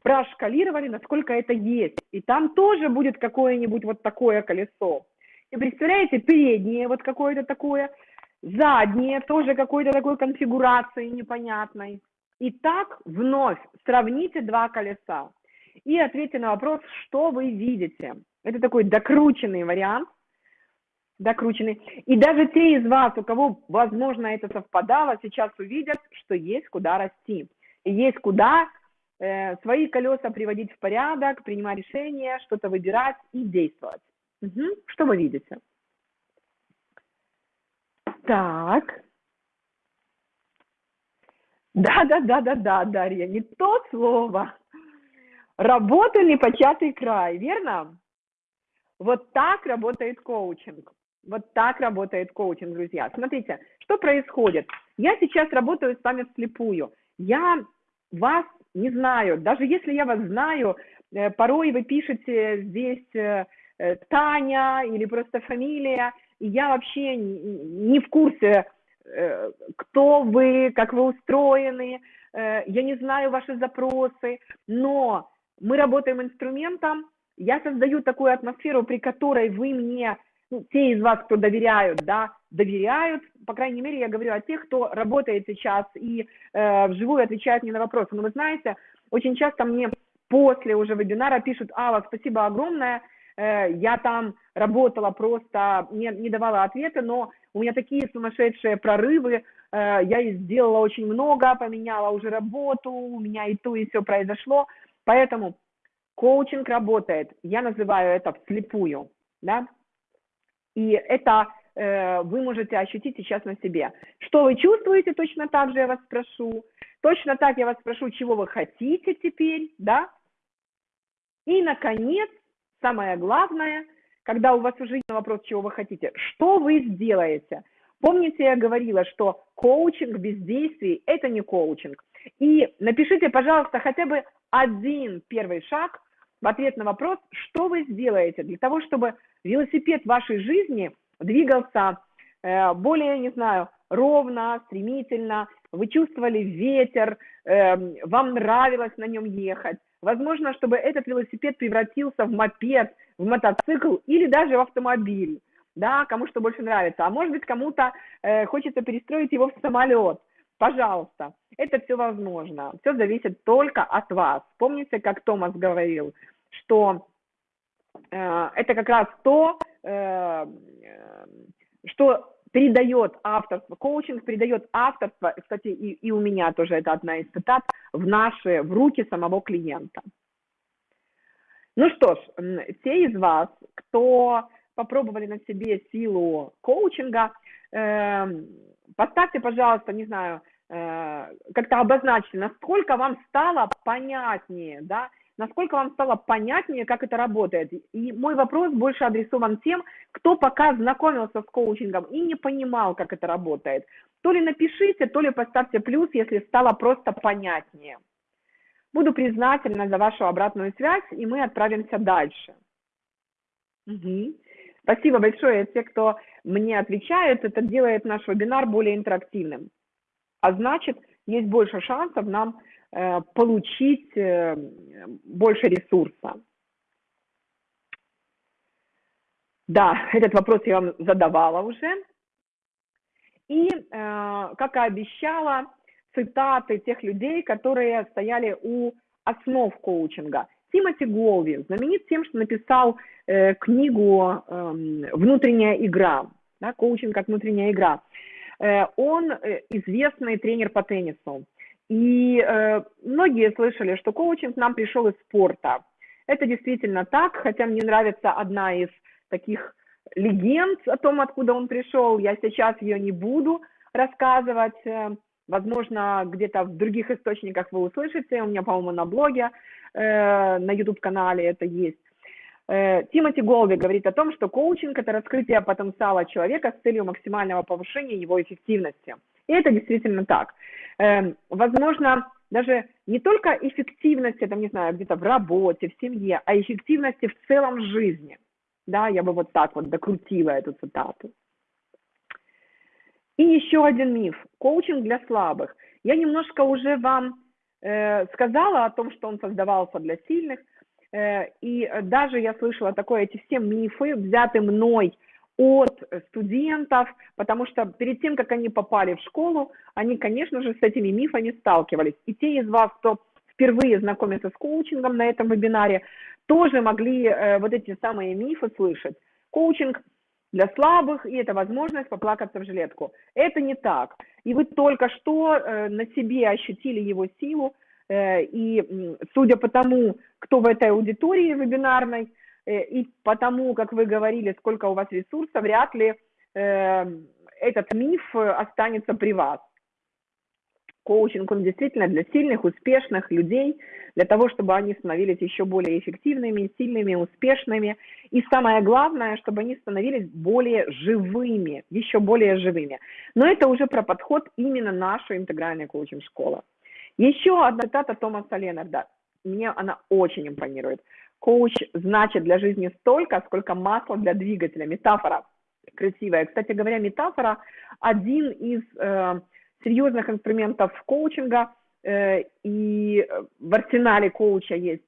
прошкалировали, насколько это есть. И там тоже будет какое-нибудь вот такое колесо. И представляете, переднее вот какое-то такое, заднее тоже какой-то такой конфигурации непонятной. И так вновь сравните два колеса и ответьте на вопрос, что вы видите. Это такой докрученный вариант, докрученный. И даже те из вас, у кого, возможно, это совпадало, сейчас увидят, что есть куда расти. Есть куда э, свои колеса приводить в порядок, принимать решения, что-то выбирать и действовать. Угу. Что вы видите? Так. Да, да, да, да, да, Дарья, не то слово. Работа непочатый край, верно? Вот так работает коучинг. Вот так работает коучинг, друзья. Смотрите, что происходит. Я сейчас работаю с вами вслепую. Я вас не знаю. Даже если я вас знаю, э, порой вы пишете здесь э, э, Таня или просто фамилия, и я вообще не в курсе, кто вы, как вы устроены, я не знаю ваши запросы, но мы работаем инструментом, я создаю такую атмосферу, при которой вы мне ну, те из вас, кто доверяют, да, доверяют, по крайней мере, я говорю о тех, кто работает сейчас и э, вживую отвечает мне на вопросы. Но вы знаете, очень часто мне после уже вебинара пишут, Алла, спасибо огромное, э, я там работала просто, не, не давала ответы, но у меня такие сумасшедшие прорывы, э, я сделала очень много, поменяла уже работу, у меня и то, и все произошло, поэтому коучинг работает, я называю это вслепую, да, И это э, вы можете ощутить сейчас на себе. Что вы чувствуете, точно так же я вас спрошу. Точно так я вас спрошу, чего вы хотите теперь, да? И, наконец, самое главное, когда у вас уже есть вопрос, чего вы хотите, что вы сделаете? Помните, я говорила, что коучинг без действий – это не коучинг. И напишите, пожалуйста, хотя бы один первый шаг в ответ на вопрос, что вы сделаете для того, чтобы велосипед вашей жизни двигался э, более, не знаю, ровно, стремительно, вы чувствовали ветер, э, вам нравилось на нем ехать. Возможно, чтобы этот велосипед превратился в мопед, в мотоцикл или даже в автомобиль, да, кому что больше нравится. А может быть, кому-то э, хочется перестроить его в самолет. Пожалуйста, это все возможно. Все зависит только от вас. Помните, как Томас говорил, что э, это как раз то, э, что передает авторство, коучинг передает авторство, кстати, и, и у меня тоже это одна из цитат, в наши, в руки самого клиента. Ну что ж, те из вас, кто попробовали на себе силу коучинга, э, поставьте, пожалуйста, не знаю, э, как-то обозначьте, насколько вам стало понятнее, да, насколько вам стало понятнее, как это работает. И мой вопрос больше адресован тем, кто пока знакомился с коучингом и не понимал, как это работает. То ли напишите, то ли поставьте плюс, если стало просто понятнее. Буду признательна за вашу обратную связь, и мы отправимся дальше. Угу. Спасибо большое. Те, кто мне отвечает, это делает наш вебинар более интерактивным. А значит, есть больше шансов нам Э, получить э, больше ресурса. Да, этот вопрос я вам задавала уже. И, э, как и обещала, цитаты тех людей, которые стояли у основ коучинга. Тимоти Голви знаменит тем, что написал книгу эм, «Внутренняя игра», да, коучинг как внутренняя игра. Он известный тренер по теннису. И э, многие слышали, что коучинг нам пришел из спорта. Это действительно так, хотя мне нравится одна из таких легенд о том, откуда он пришел. Я сейчас ее не буду рассказывать. Э, возможно, где-то в других источниках вы услышите. У меня, по-моему, на блоге, э, на YouTube-канале это есть. Э, Тимоти Голви говорит о том, что коучинг – это раскрытие потенциала человека с целью максимального повышения его эффективности. И это действительно так. Эм, возможно, даже не только эффективности, там, не знаю, где-то в работе, в семье, а эффективности в целом жизни. Да, я бы вот так вот докрутила эту цитату. И еще один миф. Коучинг для слабых. Я немножко уже вам сказала о том, что он создавался для сильных. Э, и даже я слышала такое, эти все мифы, взяты мной от студентов, потому что перед тем, как они попали в школу, они, конечно же, с этими мифами сталкивались. И те из вас, кто впервые знакомится с коучингом на этом вебинаре, тоже могли э, вот эти самые мифы слышать. Коучинг для слабых, и это возможность поплакаться в жилетку. Это не так. И вы только что э, на себе ощутили его силу, э, и судя по тому, кто в этой аудитории вебинарной, Э, и потому, как вы говорили, сколько у вас ресурсов, вряд ли э, этот миф останется при вас. Коучинг, он действительно для сильных, успешных людей, для того, чтобы они становились еще более эффективными, сильными, успешными. И самое главное, чтобы они становились более живыми, еще более живыми. Но это уже про подход именно нашей интегральной коучинг-школы. Еще одна цитата Томаса Ленарда. Мне она очень импонирует. Коуч значит для жизни столько, сколько масла для двигателя. Метафора красивая. Кстати говоря, метафора один из э, серьезных инструментов коучинга, э, и в арсенале коуча есть.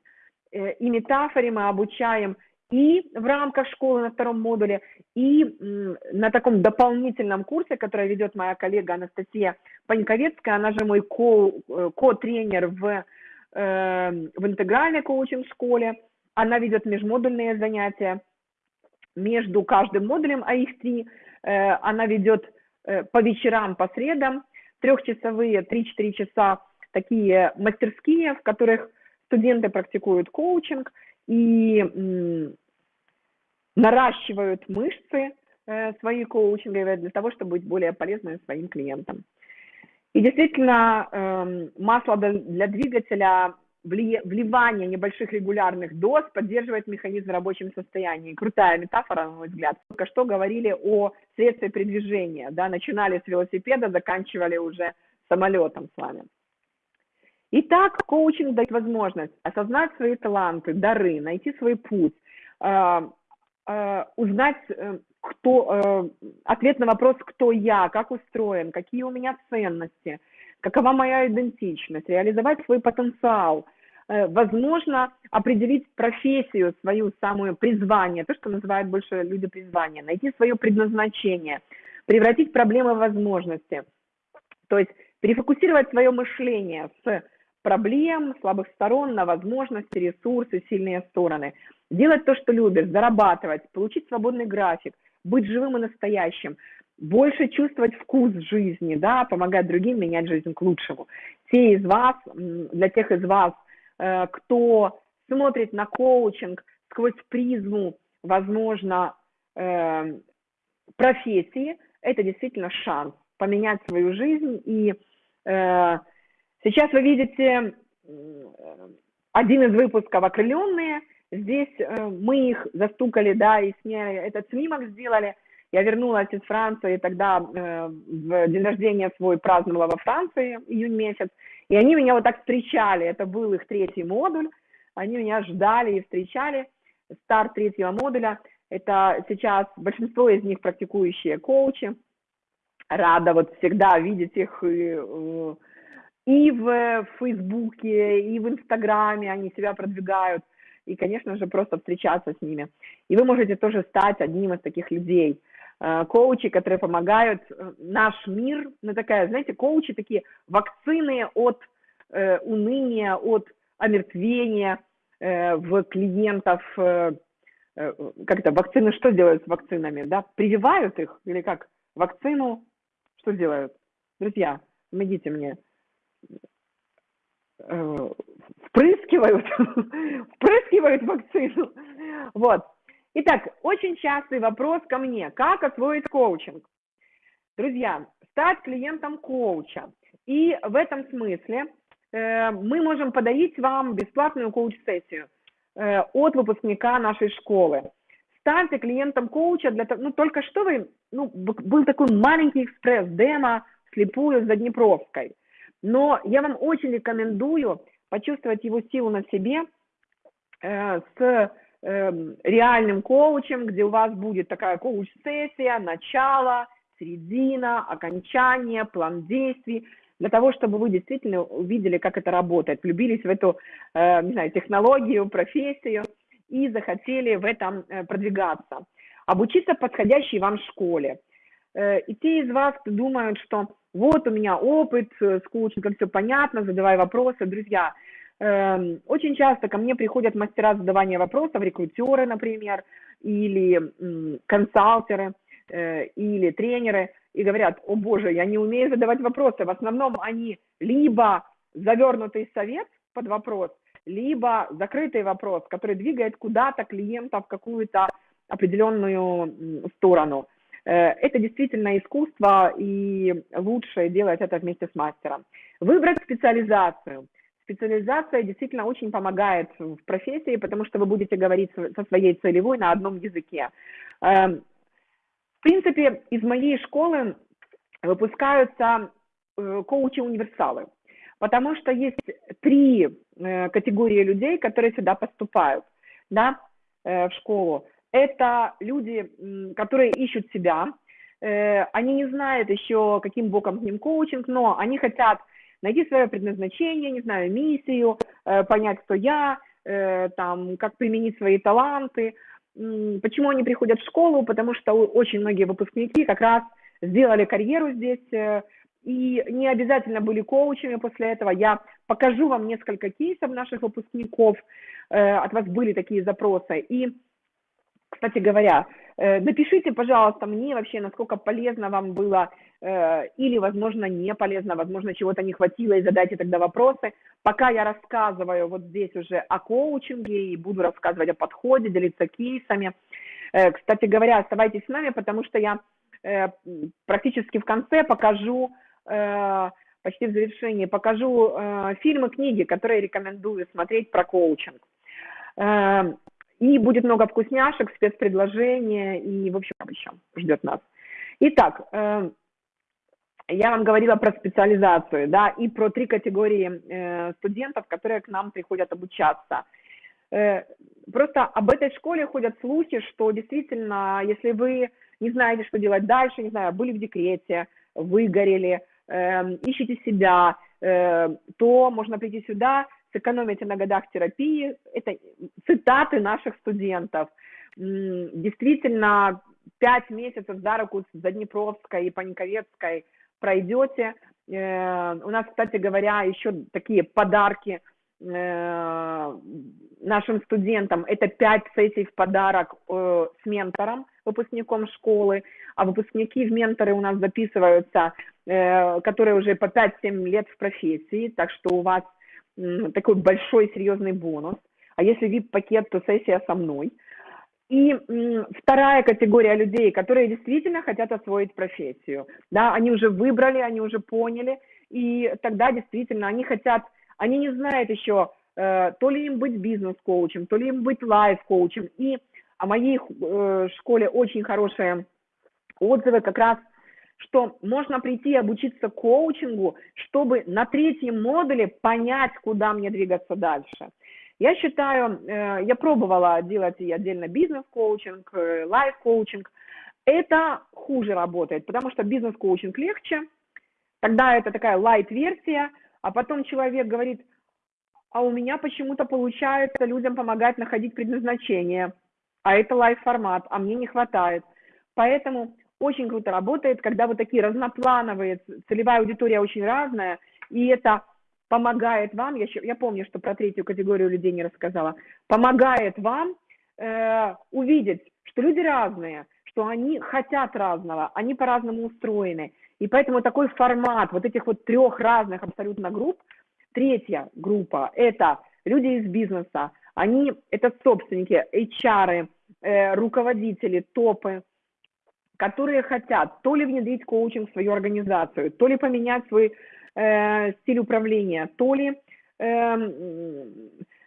Э, и метафоре мы обучаем и в рамках школы на втором модуле, и на таком дополнительном курсе, который ведет моя коллега Анастасия Паньковецкая, она же мой ко, э, ко-тренер в, э, в интегральной коучинг-школе. Она ведет межмодульные занятия между каждым модулем, а их три. Э, она ведет э, по вечерам, по средам, трехчасовые, 3-4 часа такие мастерские, в которых студенты практикуют коучинг и наращивают мышцы, э, свои коучинги для того, чтобы быть более полезными своим клиентам. И действительно, э, масло для двигателя вливание небольших регулярных доз поддерживает механизм в рабочем состоянии. Крутая метафора, на мой взгляд. Только что говорили о средстве передвижения. Да? Начинали с велосипеда, заканчивали уже самолетом с вами. Итак, коучинг дает возможность осознать свои таланты, дары, найти свой путь, э, э, узнать, э, кто, ответ на вопрос, кто я, как устроен, какие у меня ценности, какова моя идентичность, реализовать свой потенциал, возможно, определить профессию, свою самую призвание, то, что называют больше люди призвание, найти свое предназначение, превратить проблемы в возможности. То есть перефокусировать свое мышление с проблем, слабых сторон на возможности, ресурсы, сильные стороны. Делать то, что любишь, зарабатывать, получить свободный график, быть живым и настоящим, больше чувствовать вкус жизни, да, помогать другим менять жизнь к лучшему. Те из вас, для тех из вас, э, кто смотрит на коучинг сквозь призму, возможно, э, профессии, это действительно шанс поменять свою жизнь и э, Сейчас вы видите один из выпусков «Окрыленные». Здесь э, мы их застукали, да, и сняли, этот снимок сделали. Я вернулась из Франции, тогда э, в день рождения свой праздновала во Франции, июнь месяц. И они меня вот так встречали, это был их третий модуль. Они меня ждали и встречали. Старт третьего модуля. Это сейчас большинство из них практикующие коучи. Рада вот всегда видеть их и э, и в Фейсбуке, и в Инстаграме они себя продвигают, и, конечно же, просто встречаться с ними. И вы можете тоже стать одним из таких людей, э, коучи, которые помогают э, наш мир, ну такая, знаете, коучи такие вакцины от э, уныния, от омертвения э, в клиентов, э, э, как это, вакцины что делают с вакцинами, да, прививают их или как, вакцину, что делают? Друзья, помогите мне, Э, впрыскивают, впрыскивают вакцину. Вот. Итак, очень частый вопрос ко мне. Как освоить коучинг? Друзья, стать клиентом коуча. И в этом смысле э, мы можем подарить вам бесплатную коуч-сессию э, от выпускника нашей школы. Станьте клиентом коуча для того, ну только что вы, ну был такой маленький экспресс-демо слепую за Днепровской – но я вам очень рекомендую почувствовать его силу на себе э, с реальным коучем, где у вас будет такая коуч-сессия, начало, середина, окончание, план действий, для того, чтобы вы действительно увидели, как это работает, влюбились в эту, э, не знаю, технологию, профессию и захотели в этом э, продвигаться. Обучиться подходящей вам школе. Э, и те из вас, кто думают, что вот у меня опыт с коучингом, все понятно, задавай вопросы. Друзья, эм, очень часто ко мне приходят мастера задавания вопросов, рекрутеры, например, или консалтеры, э, или тренеры, и говорят, о боже, я не умею задавать вопросы. В основном они либо завернутый совет под вопрос, либо закрытый вопрос, который двигает куда-то клиента в какую-то определенную сторону. Э, это действительно искусство, и лучше делать это вместе с мастером. Выбрать специализацию. Специализация действительно очень помогает в профессии, потому что вы будете говорить со своей целевой на одном языке. Эм, в принципе, из моей школы выпускаются э, коучи-универсалы, потому что есть три э, категории людей, которые сюда поступают да, в школу это люди, которые ищут себя, э, они не знают еще, каким боком к ним коучинг, но они хотят найти свое предназначение, не знаю, миссию, э, понять, кто я, э, там, как применить свои таланты. Почему они приходят в школу? Потому что очень многие выпускники как раз сделали карьеру здесь и не обязательно были коучами после этого. Я покажу вам несколько кейсов наших выпускников, от вас были такие запросы. И кстати говоря, э, напишите, пожалуйста, мне вообще, насколько полезно вам было э, или, возможно, не полезно, возможно, чего-то не хватило, и задайте тогда вопросы. Пока я рассказываю вот здесь уже о коучинге и буду рассказывать о подходе, делиться кейсами. Э, кстати говоря, оставайтесь с нами, потому что я практически в конце покажу, почти в завершении, покажу фильмы, книги, которые рекомендую смотреть про коучинг. И будет много вкусняшек, спецпредложения и, в общем, еще ждет нас. Итак, я вам говорила про специализацию, да, и про три категории э, студентов, которые к нам приходят обучаться. Э, просто об этой школе ходят слухи, что действительно, если вы не знаете, что делать дальше, не знаю, были в декрете, выгорели, э, ищете себя, э, то можно прийти сюда, сэкономите на годах терапии. Это цитаты наших студентов. Действительно, пять месяцев за руку за Днепровской и Паниковецкой – пройдете. Э, у нас, кстати говоря, еще такие подарки э, нашим студентам. Это пять сессий в подарок э, с ментором, выпускником школы. А выпускники в менторы у нас записываются, которые уже по 5-7 лет в профессии. Так что у вас такой большой серьезный бонус. А если VIP-пакет, то сессия со мной – и вторая категория людей, которые действительно хотят освоить профессию, да, они уже выбрали, они уже поняли, и тогда действительно они хотят, они не знают еще, э, то ли им быть бизнес-коучем, то ли им быть лайф-коучем. И о моей э, школе очень хорошие отзывы как раз, что можно прийти и обучиться коучингу, чтобы на третьем модуле понять, куда мне двигаться дальше. Я считаю, э, я пробовала делать и отдельно бизнес-коучинг, э, лайф-коучинг. Это хуже работает, потому что бизнес-коучинг легче, тогда это такая лайт-версия, а потом человек говорит, а у меня почему-то получается людям помогать находить предназначение, а это лайф-формат, а мне не хватает. Поэтому очень круто работает, когда вот такие разноплановые, целевая аудитория очень разная, и это помогает вам, я, я помню, что про третью категорию людей не рассказала, помогает вам э, увидеть, что люди разные, что они хотят разного, они по-разному устроены. И поэтому такой формат вот этих вот трех разных абсолютно групп, третья группа – это люди из бизнеса, они, это собственники, HR, э, руководители, топы, которые хотят то ли внедрить коучинг в свою организацию, то ли поменять свой э, стиль управления, то ли э,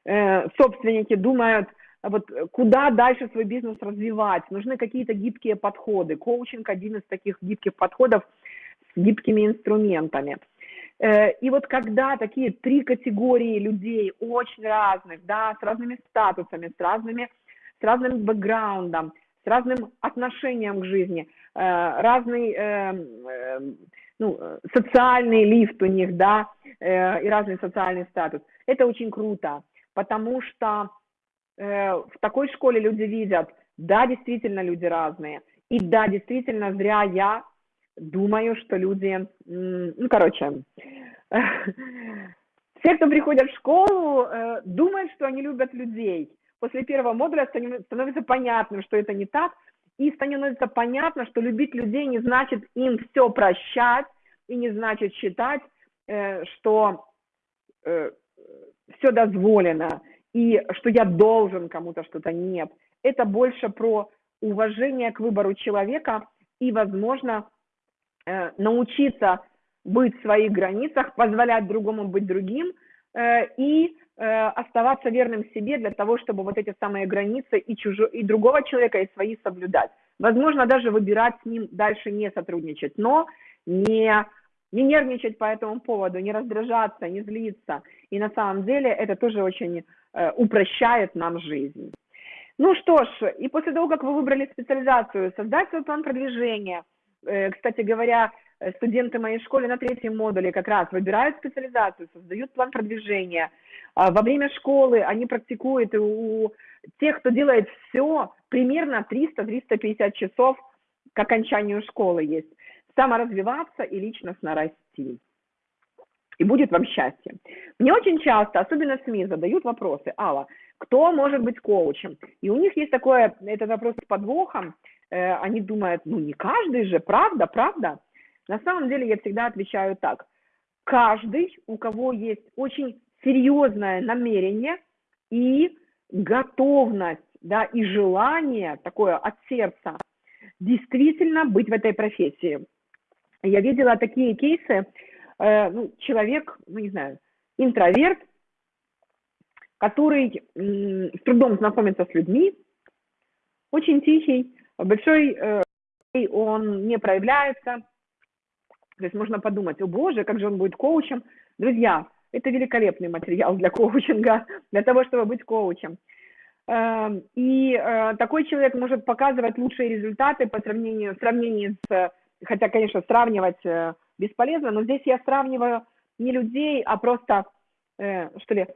э, собственники думают, вот куда дальше свой бизнес развивать, нужны какие-то гибкие подходы. Коучинг один из таких гибких подходов с гибкими инструментами. Э, и вот когда такие три категории людей очень разных, да, с разными статусами, с разными, с разным бэкграундом, с разным отношением к жизни, э, разный э, ну, э, социальный лифт у них, да, э, и разный социальный статус. Это очень круто, потому что в такой школе люди видят, да, действительно люди разные, и да, действительно зря я думаю, что люди, ну, короче, все, кто приходят в школу, думают, что они любят людей. После первого модуля становится понятным, что это не так, и становится понятно, что любить людей не значит им все прощать, и не значит считать, э, что э, все дозволено, и что я должен кому-то что-то нет. Это больше про уважение к выбору человека и, возможно, э, научиться быть в своих границах, позволять другому быть другим и оставаться верным себе для того, чтобы вот эти самые границы и, чужо, и другого человека, и свои соблюдать. Возможно, даже выбирать с ним дальше не сотрудничать, но не, не нервничать по этому поводу, не раздражаться, не злиться. И на самом деле это тоже очень э, упрощает нам жизнь. Ну что ж, и после того, как вы выбрали специализацию, создать свой план продвижения. Э, кстати говоря, э, студенты моей школы на третьем модуле как раз выбирают специализацию, создают план продвижения. А во время школы они практикуют у тех, кто делает все, примерно 300-350 часов к окончанию школы есть. Саморазвиваться и личностно расти. И будет вам счастье. Мне очень часто, особенно СМИ, задают вопросы. Алла, кто может быть коучем? И у них есть такое, этот вопрос с подвохом. Э, они думают, ну не каждый же, правда, правда? На самом деле я всегда отвечаю так. Каждый, у кого есть очень серьезное намерение и готовность да, и желание такое от сердца действительно быть в этой профессии. Я видела такие кейсы, э, ну, человек, ну, не знаю, интроверт, который с трудом знакомится с людьми, очень тихий, большой э, он не проявляется. То есть можно подумать, о боже, как же он будет коучем. Друзья, это великолепный материал для коучинга, для того, чтобы быть коучем. Эм, и э, такой человек может показывать лучшие результаты по сравнению, в сравнении с, хотя, конечно, сравнивать э, бесполезно, но здесь я сравниваю не людей, а просто, э, что ли,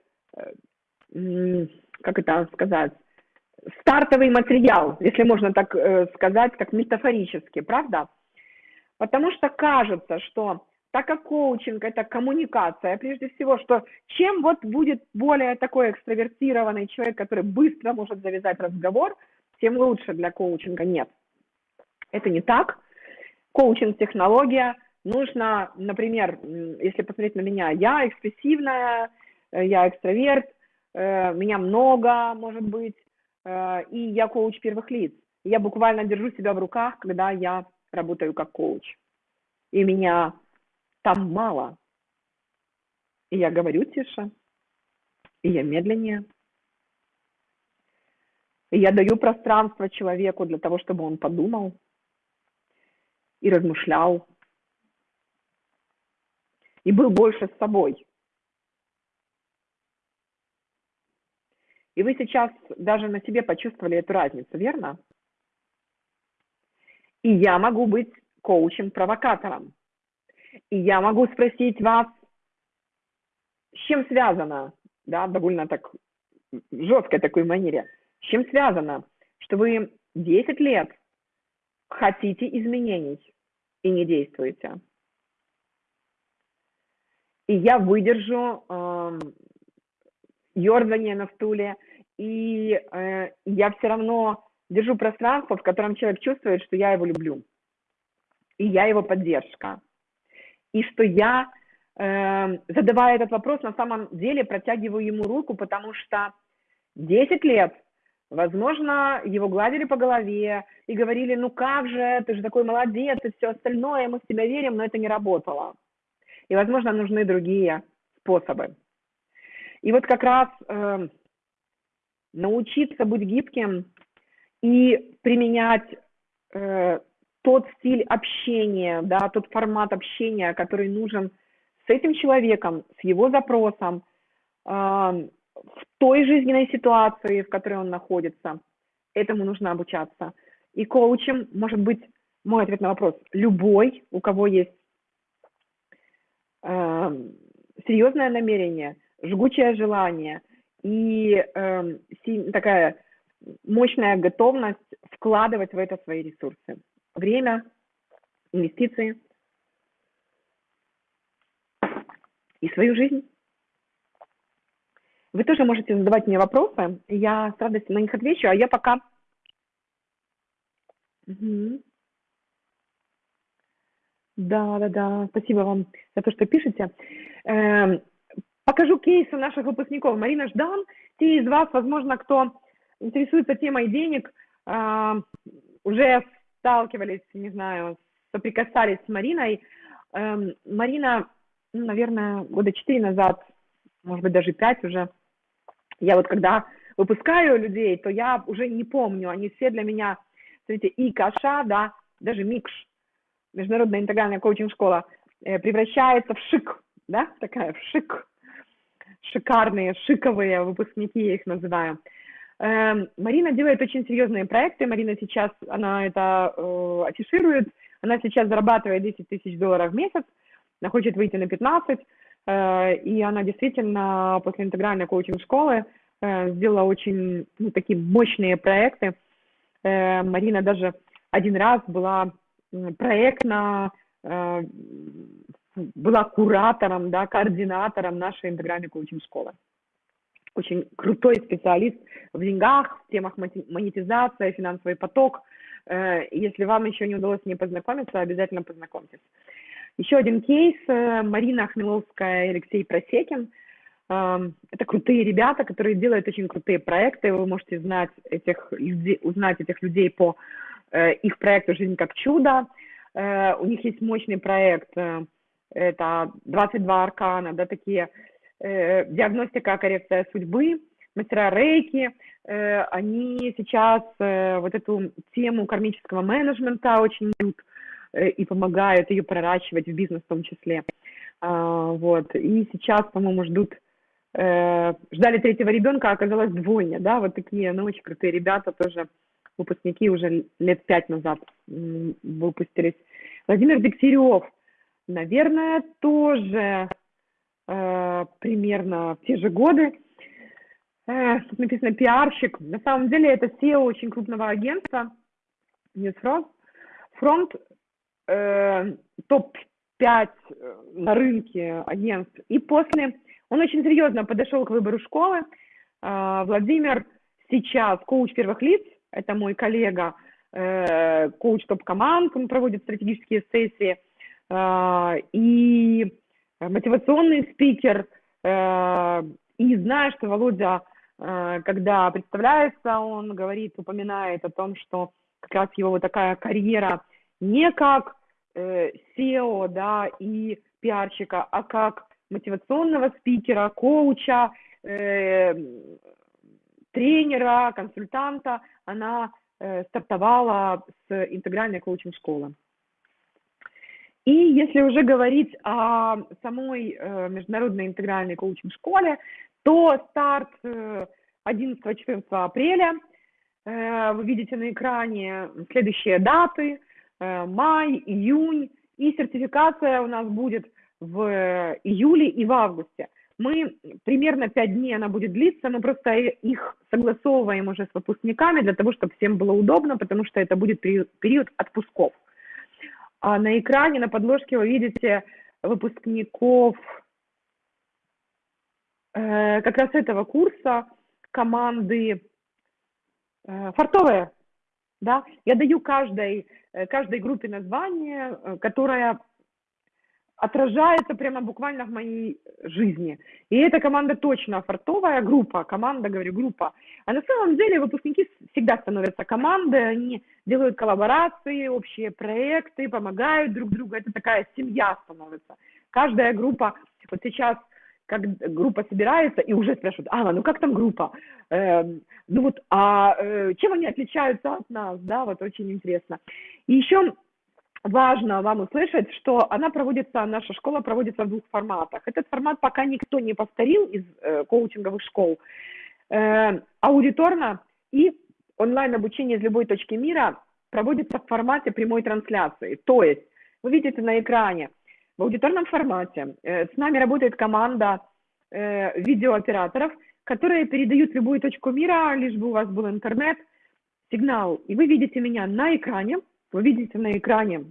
как это сказать, стартовый материал, если можно так сказать, как метафорически, правда? Потому что кажется, что так как коучинг – это коммуникация, прежде всего, что чем вот будет более такой экстравертированный человек, который быстро может завязать разговор, тем лучше для коучинга. Нет, это не так. Коучинг – технология. Нужно, например, если посмотреть на меня, я экспрессивная, э, я экстраверт, э, меня много, может быть, э, и я коуч первых лиц. Я буквально держу себя в руках, когда я работаю как коуч. И меня там мало. И я говорю тише, и я медленнее. И я даю пространство человеку для того, чтобы он подумал и размышлял, и был больше с собой. И вы сейчас даже на себе почувствовали эту разницу, верно? И я могу быть коучем-провокатором. И я могу спросить вас, с чем связано, да, довольно так жесткой такой манере, с чем связано, что вы 10 лет хотите изменений и не действуете. И я выдержу э, ерзание на стуле, и э, я все равно держу пространство, в котором человек чувствует, что я его люблю, и я его поддержка и что я, э, задавая этот вопрос, на самом деле протягиваю ему руку, потому что 10 лет, возможно, его гладили по голове и говорили, ну как же, ты же такой молодец и все остальное, мы в тебя верим, но это не работало. И, возможно, нужны другие способы. И вот как раз э, научиться быть гибким и применять э, тот стиль общения, да, тот формат общения, который нужен с этим человеком, с его запросом, э, в той жизненной ситуации, в которой он находится. Этому нужно обучаться. И коучем может быть мой ответ на вопрос. Любой, у кого есть э, серьезное намерение, жгучее желание и э, такая мощная готовность вкладывать в это свои ресурсы время, инвестиции и свою жизнь. Вы тоже можете задавать мне вопросы, я с радостью на них отвечу, а я пока... Угу. Да, да, да, спасибо вам за то, что пишете. Э, покажу кейсы наших выпускников. Марина Ждан, те из вас, возможно, кто интересуется темой денег, э, уже сталкивались, не знаю, соприкасались с Мариной. Эм, Марина, ну, наверное, года четыре назад, может быть, даже пять уже, я вот когда выпускаю людей, то я уже не помню, они все для меня, смотрите, и Каша, да, даже Микш, Международная интегральная коучинг-школа, э, превращается в шик, да, такая в шик, шикарные, шиковые выпускники, я их называю. Эм, Марина делает очень серьезные проекты. Марина сейчас, она это э, афиширует. Она сейчас зарабатывает 10 тысяч долларов в месяц. Она хочет выйти на 15. Э, и она действительно после интегральной коучинг-школы э, сделала очень ну, такие мощные проекты. Э, Марина даже один раз была проектно э, была куратором, да, координатором нашей интегральной коучинг-школы очень крутой специалист в деньгах, в темах монетизации, финансовый поток. Э, если вам еще не удалось с ней познакомиться, обязательно познакомьтесь. Еще один кейс. Э, Марина Хмеловская и Алексей Просекин. Эм, это крутые ребята, которые делают очень крутые проекты. Вы можете знать этих людей, узнать этих людей по э, их проекту «Жизнь как чудо». У них есть мощный проект, это 22 аркана, да, такие диагностика, коррекция судьбы, мастера рейки. Они сейчас вот эту тему кармического менеджмента очень любят и помогают ее проращивать в бизнес в том числе. А, вот. И сейчас, по-моему, ждут Э, ждали третьего ребенка, а оказалось двойня, да, вот такие, ну, очень крутые ребята, тоже выпускники уже лет пять назад выпустились. Владимир Дегтярев, наверное, тоже э, примерно в те же годы. Э, тут написано пиарщик. На самом деле это SEO очень крупного агентства Newsfront. Фронт э, топ-5 э, на рынке агентств. И после он очень серьезно подошел к выбору школы. А, Владимир сейчас коуч первых лиц, это мой коллега, э, коуч топ-команд, он проводит стратегические сессии, а, и мотивационный спикер. Э, и знаю, что Володя, э, когда представляется, он говорит, упоминает о том, что как раз его вот такая карьера не как SEO, да, и пиарщика, а как мотивационного спикера, коуча, э, тренера, консультанта, она э, стартовала с интегральной коучинг-школы. И если уже говорить о самой э, международной интегральной коучинг-школе, то старт э, 11-14 апреля. Э, вы видите на экране следующие даты. Э, май, июнь. И сертификация у нас будет в июле и в августе. Мы примерно 5 дней она будет длиться, мы просто их согласовываем уже с выпускниками для того, чтобы всем было удобно, потому что это будет период отпусков. А на экране, на подложке вы видите выпускников э, как раз этого курса команды э, фартовые. Да? Я даю каждой, э, каждой группе название, э, которая отражается прямо буквально в моей жизни. И эта команда точно фартовая группа, команда, говорю, группа. А на самом деле выпускники всегда становятся командой, они делают коллаборации, общие проекты, помогают друг другу. Это такая семья становится. Каждая группа, вот сейчас как группа собирается и уже спрашивают, Алла, ну как там группа? Э, ну вот, а э, чем они отличаются от нас, да, вот очень интересно. И еще важно вам услышать, что она проводится, наша школа проводится в двух форматах. Этот формат пока никто не повторил из э, коучинговых школ. Э, аудиторно и онлайн-обучение из любой точки мира проводится в формате прямой трансляции. То есть вы видите на экране в аудиторном формате э, с нами работает команда э, видеооператоров, которые передают любую точку мира, лишь бы у вас был интернет, сигнал. И вы видите меня на экране, вы видите на экране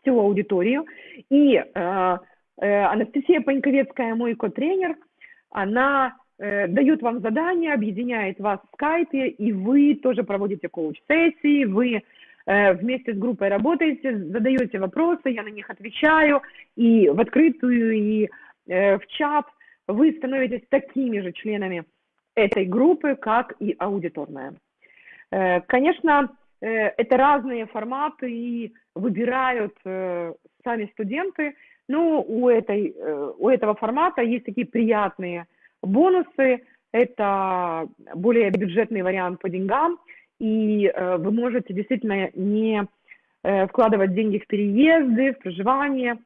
всю аудиторию. И э, э, Анастасия Паньковецкая, мой ко-тренер, она э, дает вам задание, объединяет вас в скайпе, и вы тоже проводите коуч-сессии, вы э, вместе с группой работаете, задаете вопросы, я на них отвечаю, и в открытую, и э, в чат вы становитесь такими же членами этой группы, как и аудиторная. Э, конечно, это разные форматы и выбирают э, сами студенты. Но у, этой, э, у этого формата есть такие приятные бонусы. Это более бюджетный вариант по деньгам, и вы можете действительно не вкладывать деньги в переезды, в проживание,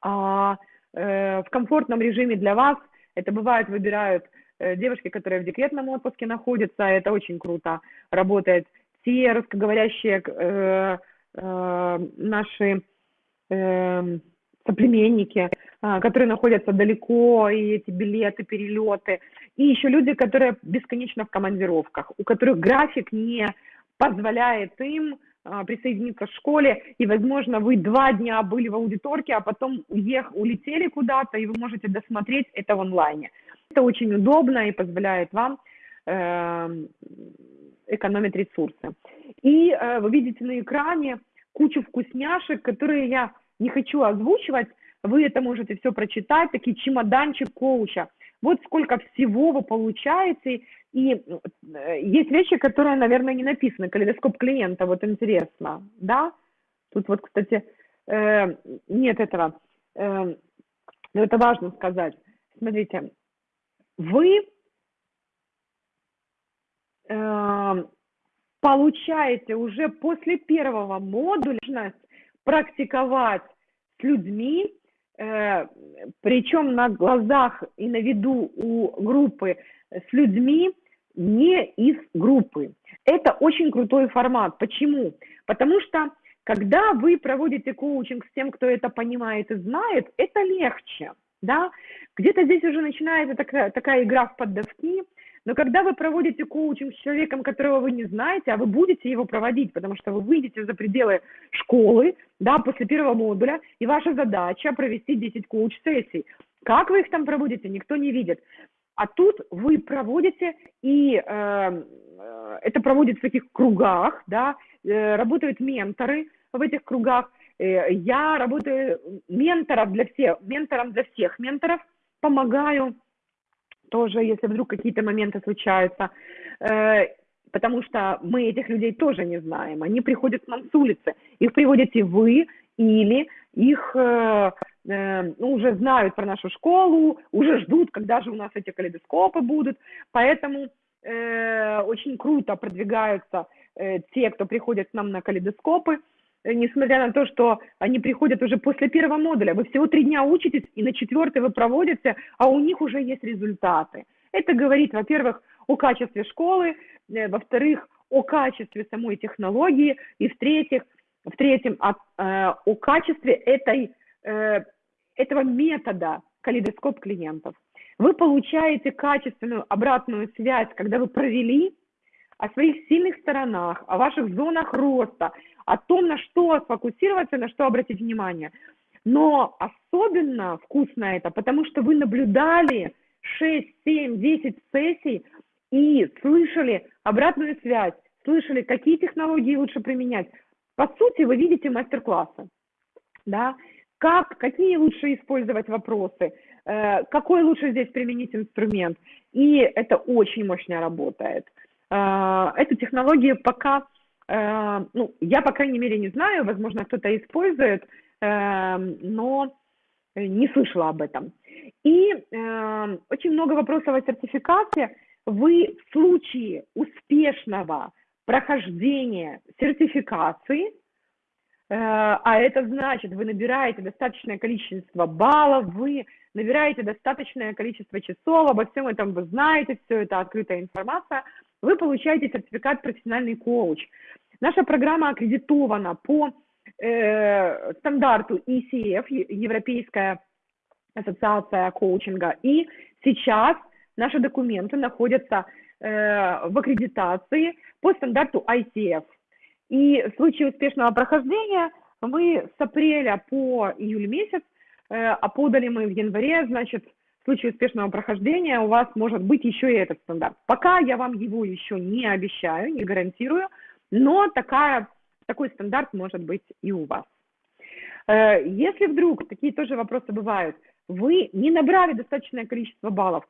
а в комфортном режиме для вас. Это бывает, выбирают девушки, которые в декретном отпуске находятся, это очень круто работает те русскоговорящие э, э, наши э, соплеменники, э, которые находятся далеко, и эти билеты, перелеты, и еще люди, которые бесконечно в командировках, у которых график не позволяет им э, присоединиться к школе, и, возможно, вы два дня были в аудиторке, а потом уех, улетели куда-то, и вы можете досмотреть это в онлайне. Это очень удобно и позволяет вам э, экономить ресурсы. И э, вы видите на экране кучу вкусняшек, которые я не хочу озвучивать. Вы это можете все прочитать, такие чемоданчик коуча. вот сколько всего вы получаете, и э, есть вещи, которые, наверное, не написаны, калейдоскоп клиента, вот интересно, да? Тут вот, кстати, э, нет этого, э, но это важно сказать. Смотрите, вы получаете уже после первого модуля практиковать с людьми, э, причем на глазах и на виду у группы с людьми не из группы. Это очень крутой формат. Почему? Потому что когда вы проводите коучинг с тем, кто это понимает и знает, это легче. Да? Где-то здесь уже начинается такая, такая игра в поддавки, но когда вы проводите коучинг с человеком, которого вы не знаете, а вы будете его проводить, потому что вы выйдете за пределы школы, да, после первого модуля, и ваша задача провести 10 коуч-сессий. Как вы их там проводите, никто не видит. А тут вы проводите, и э, э это проводится в таких кругах, да, э, работают менторы в этих кругах. Э, я работаю менторов для всех, ментором для всех менторов, помогаю тоже, если вдруг какие-то моменты случаются, э, потому что мы этих людей тоже не знаем. Они приходят к нам с улицы, их приводите вы или их э, э, ну, уже знают про нашу школу, уже ждут, когда же у нас эти калейдоскопы будут. Поэтому очень круто продвигаются те, кто приходит к нам на калейдоскопы. Э, несмотря на то, что они приходят уже после первого модуля. Вы всего три дня учитесь, и на четвертый вы проводите, а у них уже есть результаты. Это говорит, во-первых, о качестве школы, э, во-вторых, о качестве самой технологии, и в-третьих, в-третьем, о, э, о качестве этой, этого метода калейдоскоп клиентов. Вы получаете качественную обратную связь, когда вы провели о своих сильных сторонах, о ваших зонах роста, о том, на что сфокусироваться, на что обратить внимание. Но особенно вкусно это, потому что вы наблюдали 6, 7, 10 сессий и слышали обратную связь, слышали, какие технологии лучше применять. По сути, вы видите мастер-классы, да, как, какие лучше использовать вопросы, э, какой лучше здесь применить инструмент. И это очень мощно работает. Э, эту технологию пока ну, я, по крайней мере, не знаю, возможно, кто-то использует, э, но не слышала об этом. И э, очень много вопросов о сертификации. Вы в случае успешного прохождения сертификации, а это значит, вы набираете достаточное количество баллов, вы набираете достаточное количество часов, обо всем этом вы знаете, все это открытая информация – вы получаете сертификат профессиональный коуч. Наша программа аккредитована по э, стандарту ECF, Европейская ассоциация коучинга, и сейчас наши документы находятся э, в аккредитации по стандарту ICF. И в случае успешного прохождения мы с апреля по июль месяц, э, а подали мы в январе, значит, случае успешного прохождения у вас может быть еще и этот стандарт. Пока я вам его еще не обещаю, не гарантирую, но такая, такой стандарт может быть и у вас. Э, если вдруг, такие тоже вопросы бывают, вы не набрали достаточное количество баллов,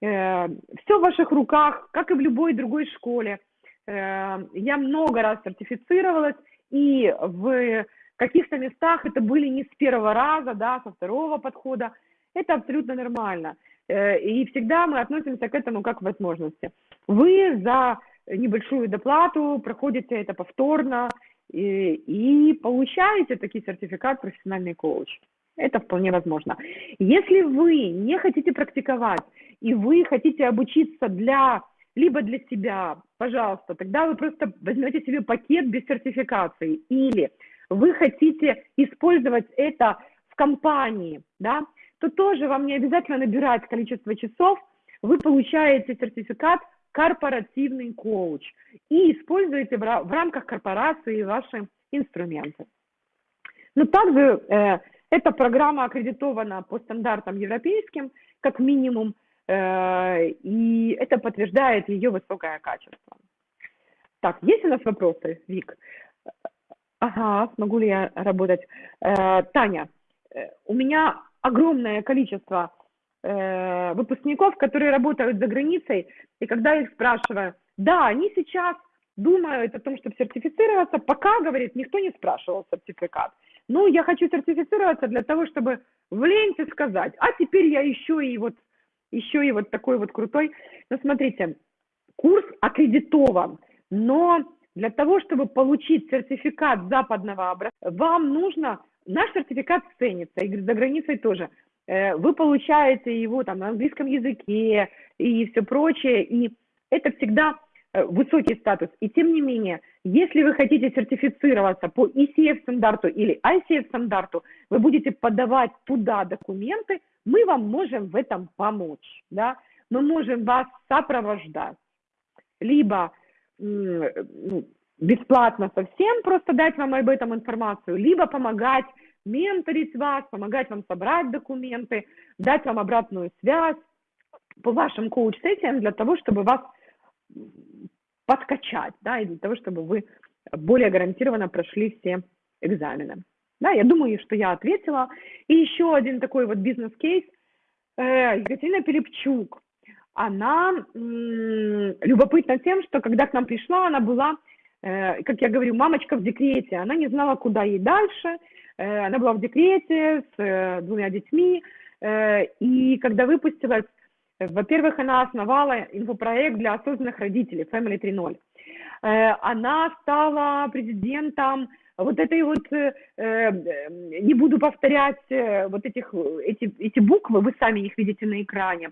э, все в ваших руках, как и в любой другой школе. Э, я много раз сертифицировалась, и в каких-то местах это были не с первого раза, да, со второго подхода. Это абсолютно нормально. Э, и всегда мы относимся к этому как к возможности. Вы за небольшую доплату проходите это повторно и, и получаете такой сертификат профессиональный коуч. Это вполне возможно. Если вы не хотите практиковать и вы хотите обучиться для либо для себя, пожалуйста, тогда вы просто возьмете себе пакет без сертификации. Или вы хотите использовать это в компании, да, то тоже вам не обязательно набирать количество часов, вы получаете сертификат корпоративный коуч и используете в, рамках корпорации ваши инструменты. Но также э, эта программа аккредитована по стандартам европейским, как минимум, э, и это подтверждает ее высокое качество. Так, есть у нас вопросы, Вик? Ага, смогу ли я работать? Э, Таня, э, у меня огромное количество э, выпускников, которые работают за границей, и когда я их спрашиваю, да, они сейчас думают о том, чтобы сертифицироваться, пока, говорит, никто не спрашивал сертификат. Ну, я хочу сертифицироваться для того, чтобы в ленте сказать, а теперь я еще и вот, еще и вот такой вот крутой. Но смотрите, курс аккредитован, но для того, чтобы получить сертификат западного образца, вам нужно, наш сертификат ценится, и за границей тоже. Э, вы получаете его там на английском языке и все прочее, и это всегда э, высокий статус. И тем не менее, если вы хотите сертифицироваться по ECF стандарту или ICF стандарту, вы будете подавать туда документы, мы вам можем в этом помочь, да, мы можем вас сопровождать, либо ну, бесплатно совсем просто дать вам об этом информацию, либо помогать менторить вас, помогать вам собрать документы, дать вам обратную связь по вашим коуч-сессиям для того, чтобы вас подкачать, да, и для того, чтобы вы более гарантированно прошли все экзамены. Да, я думаю, что я ответила. И еще один такой вот бизнес-кейс. Э, Екатерина Перепчук она любопытна тем, что когда к нам пришла, она была, как я говорю, мамочка в декрете, она не знала, куда ей дальше, э, она была в декрете с э, двумя детьми, и когда выпустилась, во-первых, она основала инфопроект для осознанных родителей Family 3.0. Она стала президентом вот этой вот, не буду повторять вот этих, эти, эти буквы, вы сами их видите на экране,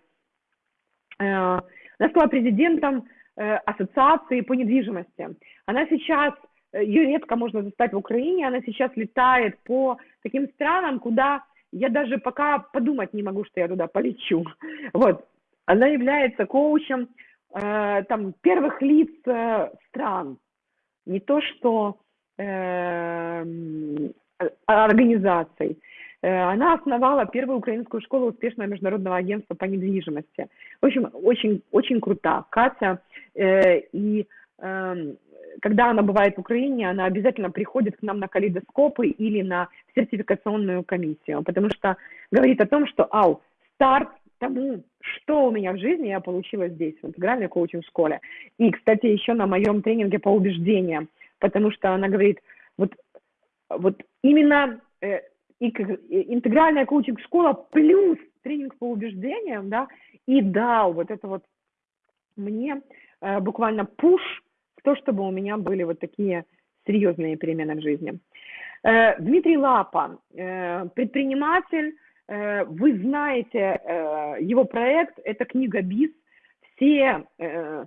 она стала президентом э, ассоциации по недвижимости. Она сейчас, э, ее редко можно застать в Украине, она сейчас летает по таким странам, куда я даже пока подумать не могу, что я туда полечу. Вот. Она является коучем э, там, первых лиц э, стран. Не то, что э, организаций. Э, она основала первую украинскую школу успешного международного агентства по недвижимости. В общем, очень, очень крута Катя. Э, и эм, когда она бывает в Украине, она обязательно приходит к нам на калейдоскопы или на сертификационную комиссию, потому что говорит о том, что, ау, старт тому, что у меня в жизни я получила здесь, в интегральной коучинг-школе. И, кстати, еще на моем тренинге по убеждениям, потому что она говорит, вот, вот именно э, и интегральная коучинг-школа плюс тренинг по убеждениям, да, и дал вот это вот мне э, буквально пуш в то, чтобы у меня были вот такие серьезные перемены в жизни. Э, Дмитрий Лапа, э, предприниматель, э, вы знаете э, его проект, это книга БИС, все э,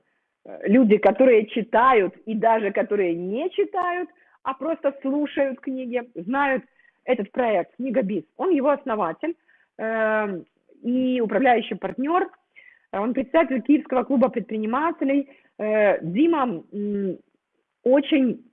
люди, которые читают и даже которые не читают, а просто слушают книги, знают этот проект «Книга БИС». Он его основатель э, и управляющий партнер. Он представитель Киевского клуба предпринимателей. Э, Дима э, очень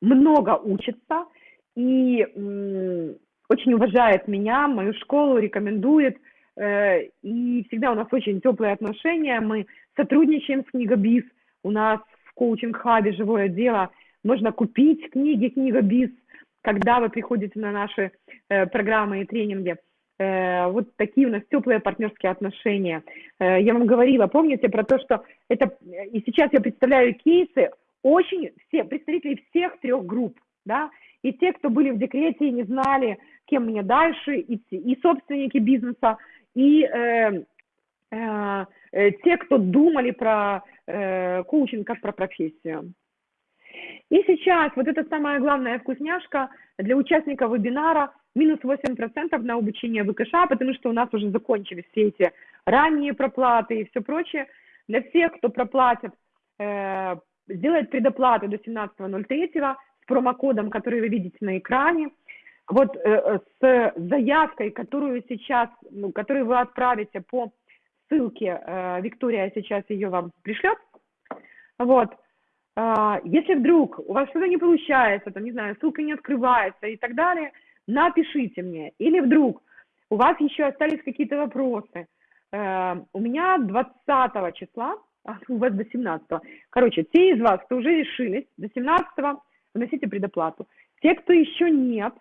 много учится и э, очень уважает меня, мою школу, рекомендует. Э, и всегда у нас очень теплые отношения. Мы сотрудничаем с «Книга БИС». У нас в коучинг-хабе «Живое дело» можно купить книги «Книга БИС», когда вы приходите на наши э, программы и тренинги. Э, вот такие у нас теплые партнерские отношения. Э, я вам говорила, помните про то, что это, и сейчас я представляю кейсы, очень все, представители всех трех групп, да, и те, кто были в декрете и не знали, кем мне дальше идти, и собственники бизнеса, и э, э, э, те, кто думали про э, коучинг как про профессию. И сейчас вот эта самая главная вкусняшка для участников вебинара минус 8% на обучение ВКШ, потому что у нас уже закончились все эти ранние проплаты и все прочее. Для всех, кто проплатит, э, сделает предоплату до 17.03 с промокодом, который вы видите на экране, вот э, с заявкой, которую сейчас, ну, которую вы отправите по ссылке, э, Виктория сейчас ее вам пришлет, вот, если вдруг у вас что-то не получается, там, не знаю, ссылка не открывается и так далее, напишите мне. Или вдруг у вас еще остались какие-то вопросы. Э, у меня 20 числа, а у вас до 17. Короче, те из вас, кто уже решились, до 17 вносите предоплату. Те, кто еще нет,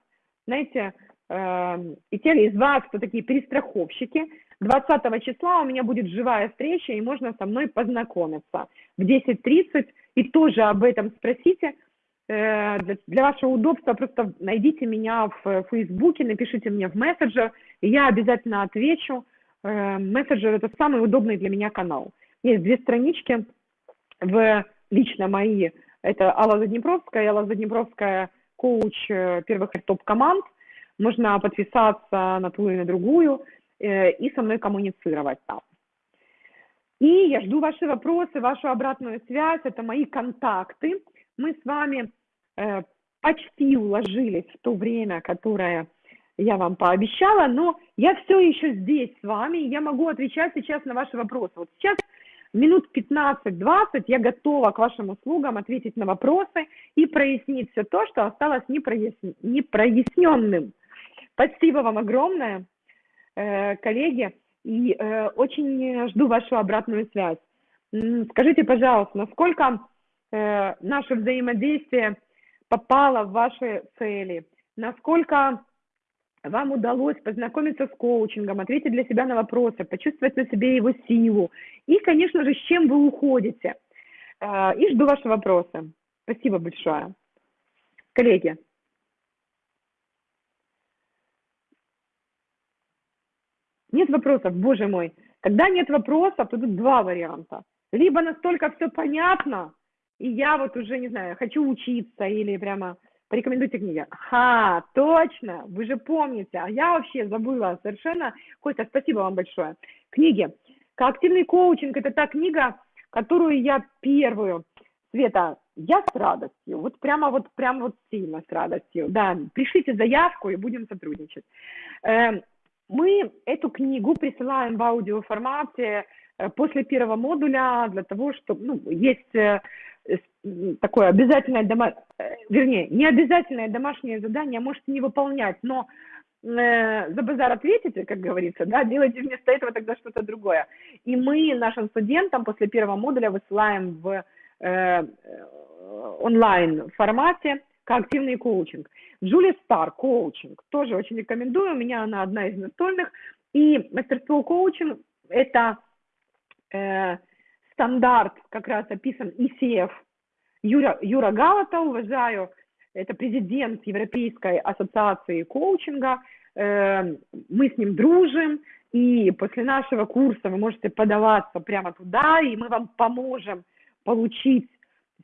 знаете, э, и те из вас, кто такие перестраховщики, 20 числа у меня будет живая встреча, и можно со мной познакомиться в 10.30, и тоже об этом спросите. Э, для, вашего удобства просто найдите меня в Фейсбуке, напишите мне в мессенджер, и я обязательно отвечу. Э, мессенджер – это самый удобный для меня канал. Есть две странички в лично мои. Это Алла Заднепровская, Алла Заднепровская – коуч э, первых топ-команд. Можно подписаться на ту и на другую и со мной коммуницировать там. И я жду ваши вопросы, вашу обратную связь, это мои контакты. Мы с вами э, почти уложились в то время, которое я вам пообещала, но я все еще здесь с вами, я могу отвечать сейчас на ваши вопросы. Вот сейчас минут 15-20 я готова к вашим услугам ответить на вопросы и прояснить все то, что осталось непроясн... непроясненным. Спасибо вам огромное, э, коллеги, и э, очень жду вашу обратную связь. Скажите, пожалуйста, насколько э, наше взаимодействие попало в ваши цели, насколько вам удалось познакомиться с коучингом, ответить для себя на вопросы, почувствовать на себе его силу и, конечно же, с чем вы уходите. Э, и жду ваши вопросы. Спасибо большое. Коллеги. Нет вопросов, боже мой. Когда нет вопросов, то тут два варианта. Либо настолько все понятно, и я вот уже, не знаю, хочу учиться или прямо порекомендуйте книги. Ха, точно, вы же помните, а я вообще забыла совершенно. Костя, спасибо вам большое. Книги. Коактивный коучинг – это та книга, которую я первую, Света, я с радостью, вот прямо вот, прямо вот сильно с радостью, да, пришлите заявку и будем сотрудничать. Мы эту книгу присылаем в аудиоформате э, после первого модуля для того, чтобы, ну, есть э, такое обязательное, дома... Э, вернее, не обязательное домашнее задание можете не выполнять, но за базар ответите, как говорится, да, делайте вместо этого тогда что-то другое. И мы нашим студентам после первого модуля высылаем в э, онлайн формате как активный коучинг. Джули Стар, коучинг, тоже очень рекомендую, у меня она одна из настольных. И мастерство коучинг – это э, стандарт как раз описан ECF. Юра, Юра Галата, уважаю, это президент Европейской ассоциации коучинга. Э, мы с ним дружим, и после нашего курса вы можете подаваться прямо туда, и мы вам поможем получить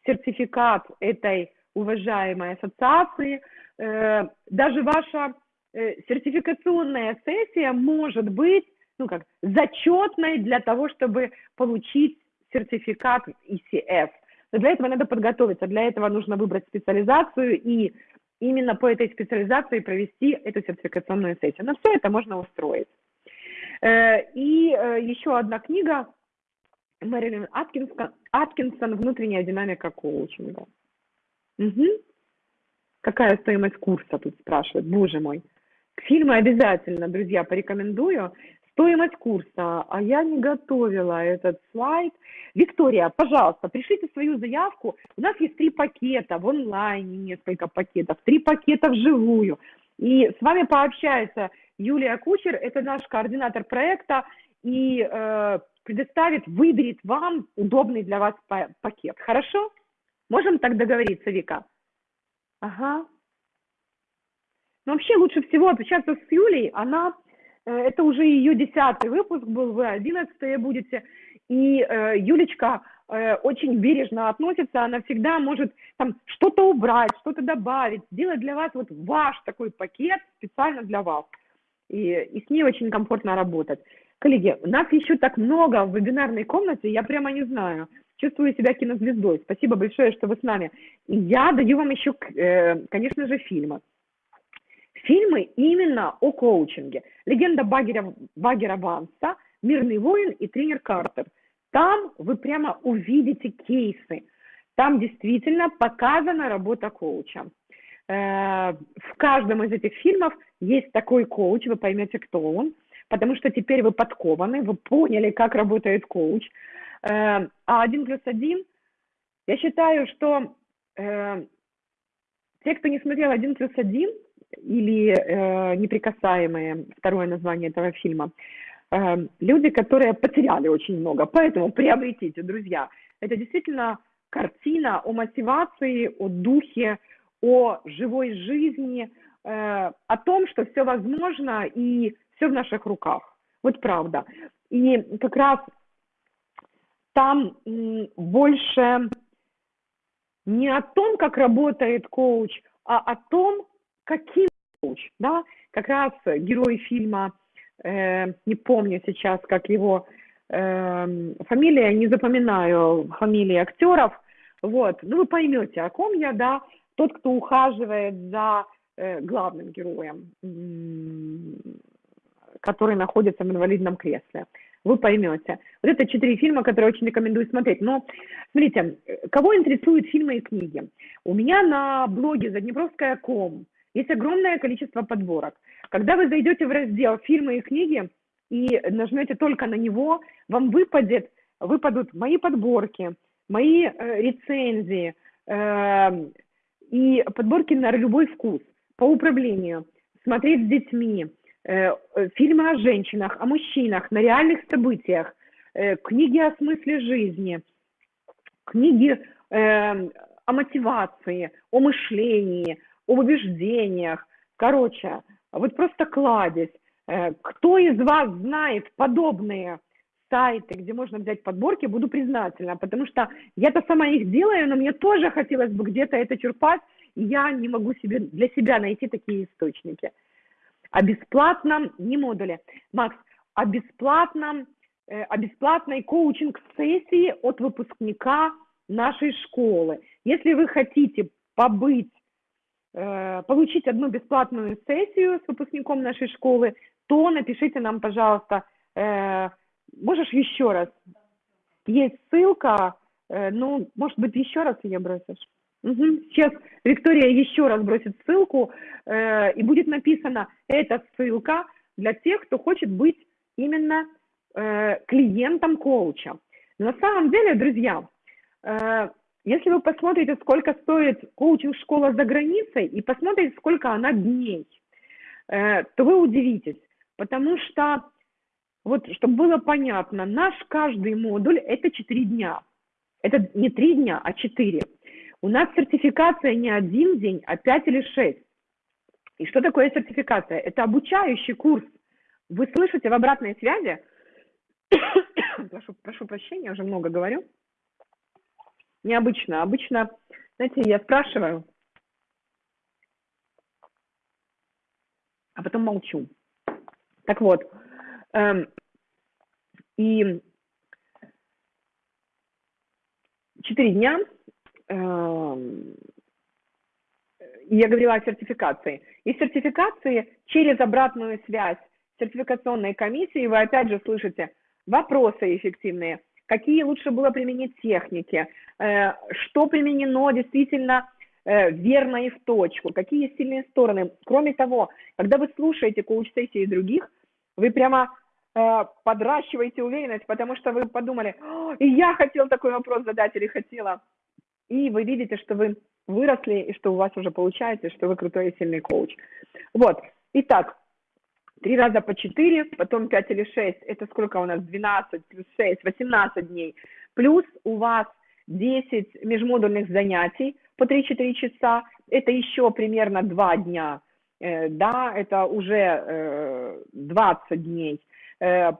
сертификат этой уважаемой ассоциации. Э, даже ваша э, сертификационная сессия может быть ну как, зачетной для того, чтобы получить сертификат ECF. Но для этого надо подготовиться, для этого нужно выбрать специализацию и именно по этой специализации провести эту сертификационную сессию. Но все это можно устроить. Э, и еще одна книга Мэрилин Аткинсон «Внутренняя динамика коучинга». Угу. Какая стоимость курса, тут спрашивают, боже мой. Фильмы обязательно, друзья, порекомендую. Стоимость курса, а я не готовила этот слайд. Виктория, пожалуйста, пришлите свою заявку. У нас есть три пакета в онлайне, несколько пакетов, три пакета вживую. И с вами пообщается Юлия Кучер, это наш координатор проекта, и э, предоставит, выберет вам удобный для вас пакет. Хорошо? Можем так договориться, Вика? Ага. Но вообще лучше всего общаться с Юлей, она Э, это уже ее десятый выпуск был, вы одиннадцатые будете. И э, Юлечка э, очень бережно относится, она всегда может там что-то убрать, что-то добавить, сделать для вас вот ваш такой пакет специально для вас. И, и с ней очень комфортно работать. Коллеги, у нас еще так много в вебинарной комнате, я прямо не знаю. Чувствую себя кинозвездой. Спасибо большое, что вы с нами. Я даю вам еще, э, конечно же, фильмы фильмы именно о коучинге. «Легенда Багера, Багера Ванса», «Мирный воин» и «Тренер Картер». Там вы прямо увидите кейсы. Там действительно показана работа коуча. Э, в каждом из этих фильмов есть такой коуч, вы поймете, кто он, потому что теперь вы подкованы, вы поняли, как работает коуч. А один плюс один, я считаю, что э, те, кто не смотрел один плюс один, или э, «Неприкасаемые», второе название этого фильма, э, люди, которые потеряли очень много. Поэтому приобретите, друзья. Это действительно картина о мотивации, о духе, о живой жизни, о том, что все возможно и все в наших руках. Вот правда. И как раз там больше не о том, как работает коуч, а о том, каким коуч. Да? Как раз герой фильма, э, не помню сейчас, как его э, фамилия, не запоминаю фамилии актеров, вот, ну вы поймете, о ком я, да, тот, кто ухаживает за э, главным героем, который находится в инвалидном кресле вы поймете. Вот это четыре фильма, которые очень рекомендую смотреть. Но, смотрите, кого интересуют фильмы и книги? У меня на блоге заднепровская.ком есть огромное количество подборок. Когда вы зайдете в раздел «Фильмы и книги» и нажмете только на него, вам выпадет, выпадут мои подборки, мои э, рецензии э, и подборки на любой вкус по управлению, смотреть с детьми, фильмы о женщинах, о мужчинах, на реальных событиях, э, книги о смысле жизни, книги о мотивации, о мышлении, об убеждениях. Короче, вот просто кладезь. Кто из вас знает подобные сайты, где можно взять подборки, буду признательна, потому что я-то сама их делаю, но мне тоже хотелось бы где-то это черпать, и я не могу себе, для себя найти такие источники о бесплатном, не модуле, Макс, о бесплатном, э, о бесплатной коучинг-сессии от выпускника нашей школы. Если вы хотите побыть, э, получить одну бесплатную сессию с выпускником нашей школы, то напишите нам, пожалуйста, э, можешь еще раз? Есть ссылка, ну, может быть, еще раз ее бросишь? Угу. Сейчас Виктория еще раз бросит ссылку, э, и будет написано, эта ссылка для тех, кто хочет быть именно э, клиентом коуча. Но на самом деле, друзья, э, если вы посмотрите, сколько стоит коучинг-школа за границей, и посмотрите, сколько она дней, э, то вы удивитесь, потому что, вот, чтобы было понятно, наш каждый модуль – это 4 дня. Это не 3 дня, а 4. У нас сертификация не один день, а пять или шесть. И что такое сертификация? Это обучающий курс. Вы слышите в обратной связи, прошу, прошу прощения, уже много говорю, необычно. Обычно, знаете, я спрашиваю, а потом молчу. Так вот, эм, и четыре дня я говорила о сертификации. И сертификации через обратную связь сертификационной комиссии. Вы опять же слышите вопросы эффективные, какие лучше было применить техники, э, что применено действительно э, верно и в точку, какие сильные стороны. Кроме того, когда вы слушаете коуч-сессии других, вы прямо э, подращиваете уверенность, потому что вы подумали, и я хотел такой вопрос задать или хотела и вы видите, что вы выросли, и что у вас уже получается, что вы крутой и сильный коуч. Вот, итак, три раза по четыре, потом пять или шесть, это сколько у нас, 12 плюс 6, 18 дней, плюс у вас 10 межмодульных занятий по 3-4 часа, это еще примерно 2 дня, э, да, это уже э, 20 дней, э,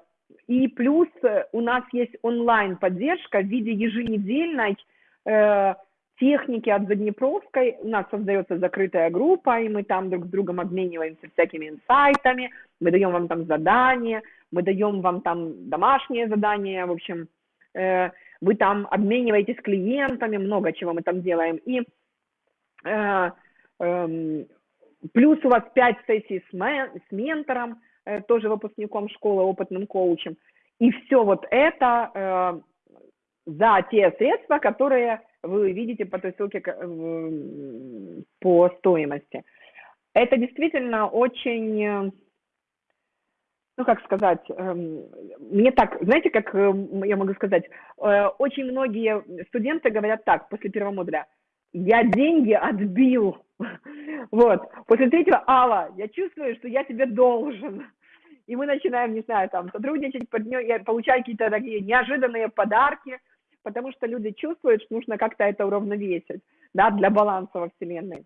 и плюс у нас есть онлайн-поддержка в виде еженедельной э, техники от Заднепровской. У нас создается закрытая группа, и мы там друг с другом обмениваемся всякими инсайтами, мы даем вам там задания, мы даем вам там домашние задания, в общем, э, вы там обмениваетесь клиентами, много чего мы там делаем. И э, э, плюс у вас 5 сессий с, мен, с ментором, э, тоже выпускником школы, опытным коучем. И все вот это э, за те средства, которые вы видите по той ссылке по стоимости. Это действительно очень, э, ну как сказать, эм, мне так, знаете, как э, я могу сказать, э, очень многие студенты говорят так после первого модуля, я деньги отбил, вот, после третьего, Алла, я чувствую, что я тебе должен, и мы начинаем, не знаю, там, сотрудничать, получать какие-то такие неожиданные подарки, потому что люди чувствуют, что нужно как-то это уравновесить, да, для баланса во Вселенной.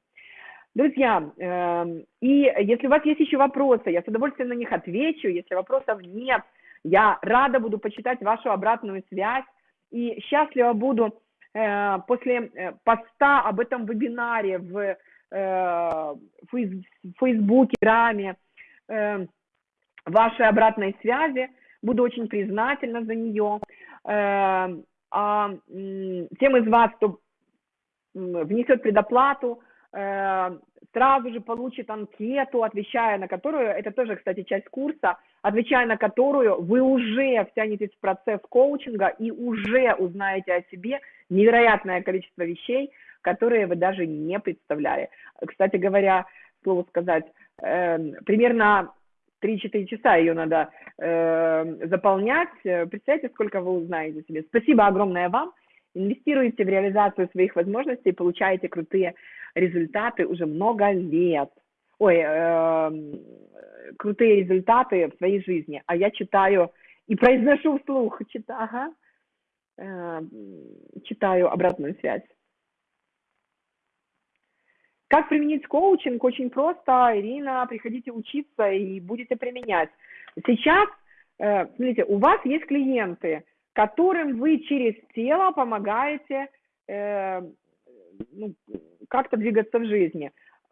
Друзья, э, и если у вас есть еще вопросы, я с удовольствием на них отвечу, если вопросов нет, я рада буду почитать вашу обратную связь, и счастлива буду э, после э, поста об этом вебинаре в э, Фейсбуке, Раме, э, вашей обратной связи. Буду очень признательна за нее. А тем из вас, кто внесет предоплату, э, сразу же получит анкету, отвечая на которую, это тоже, кстати, часть курса, отвечая на которую вы уже втянетесь в процесс коучинга и уже узнаете о себе невероятное количество вещей, которые вы даже не представляли. Кстати говоря, слово сказать, э, примерно 3-4 часа ее надо э, заполнять. Представьте, сколько вы узнаете себе. Спасибо огромное вам. Инвестируете в реализацию своих возможностей, получаете крутые результаты уже много лет. Ой, э, крутые результаты в своей жизни. А я читаю и произношу вслух, читаю, ага, э, читаю обратную связь. Как применить коучинг? Очень просто, Ирина, приходите учиться и будете применять. Сейчас, э, смотрите, у вас есть клиенты, которым вы через тело помогаете э, ну, как-то двигаться в жизни.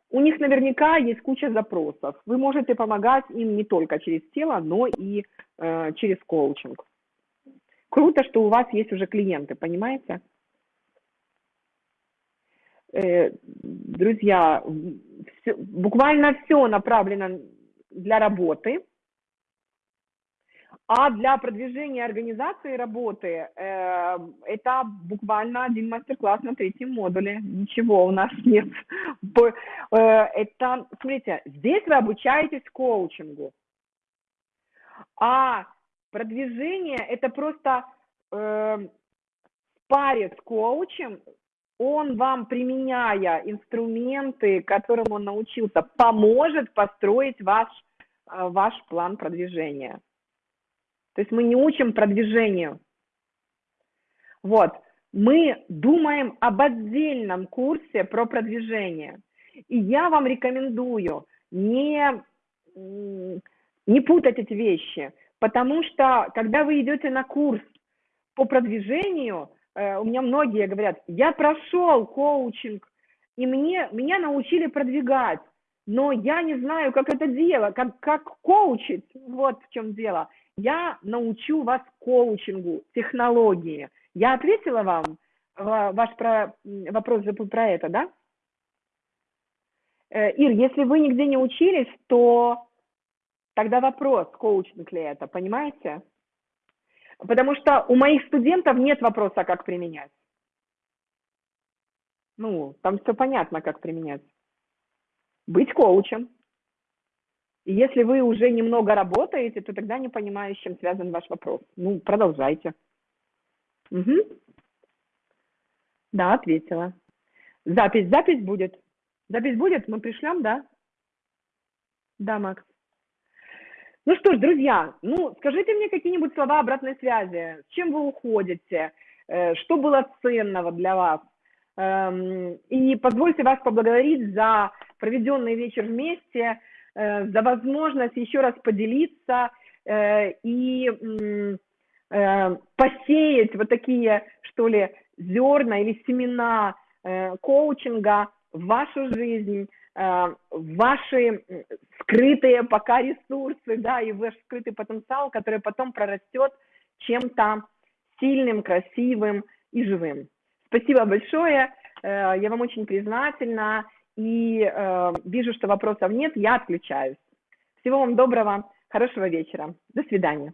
У них наверняка есть куча запросов. Вы можете помогать им не только через тело, но и э, через коучинг. Круто, что у вас есть уже клиенты, понимаете? Э, друзья, все, буквально все направлено для работы, а для продвижения организации работы э, это буквально один мастер-класс на третьем модуле. Ничего у нас нет. Э, это, смотрите, здесь вы обучаетесь коучингу, а продвижение это просто э, паре с коучем он вам, применяя инструменты, которым он научился, поможет построить ваш, э, ваш план продвижения. То есть мы не учим продвижению. Вот. Мы думаем об отдельном курсе про продвижение. И я вам рекомендую не, не путать эти вещи, потому что когда вы идете на курс по продвижению, у меня многие говорят, я прошел коучинг, и мне, меня научили продвигать, но я не знаю, как это делать, как, как коучить, вот в чем дело. Я научу вас коучингу, технологии. Я ответила вам ваш про, вопрос про это, да? Э, Ир, если вы нигде не учились, то тогда вопрос, коучинг ли это, понимаете? Потому что у моих студентов нет вопроса, как применять. Ну, там все понятно, как применять. Быть коучем. И если вы уже немного работаете, то тогда не понимаю, с чем связан ваш вопрос. Ну, продолжайте. Угу. Да, ответила. Запись, запись будет. Запись будет, мы пришлем, да? Да, Макс. Ну что ж, друзья, ну скажите мне какие-нибудь слова обратной связи. С чем вы уходите? Э, что было ценного для вас? Эм, и позвольте вас поблагодарить за проведенный вечер вместе, э, за возможность еще раз поделиться э, и посеять вот такие, что ли, зерна или семена коучинга в вашу жизнь, ваши скрытые пока ресурсы, да, и ваш скрытый потенциал, который потом прорастет чем-то сильным, красивым и живым. Спасибо большое, э, я вам очень признательна, и э, вижу, что вопросов нет, я отключаюсь. Всего вам доброго, хорошего вечера, до свидания.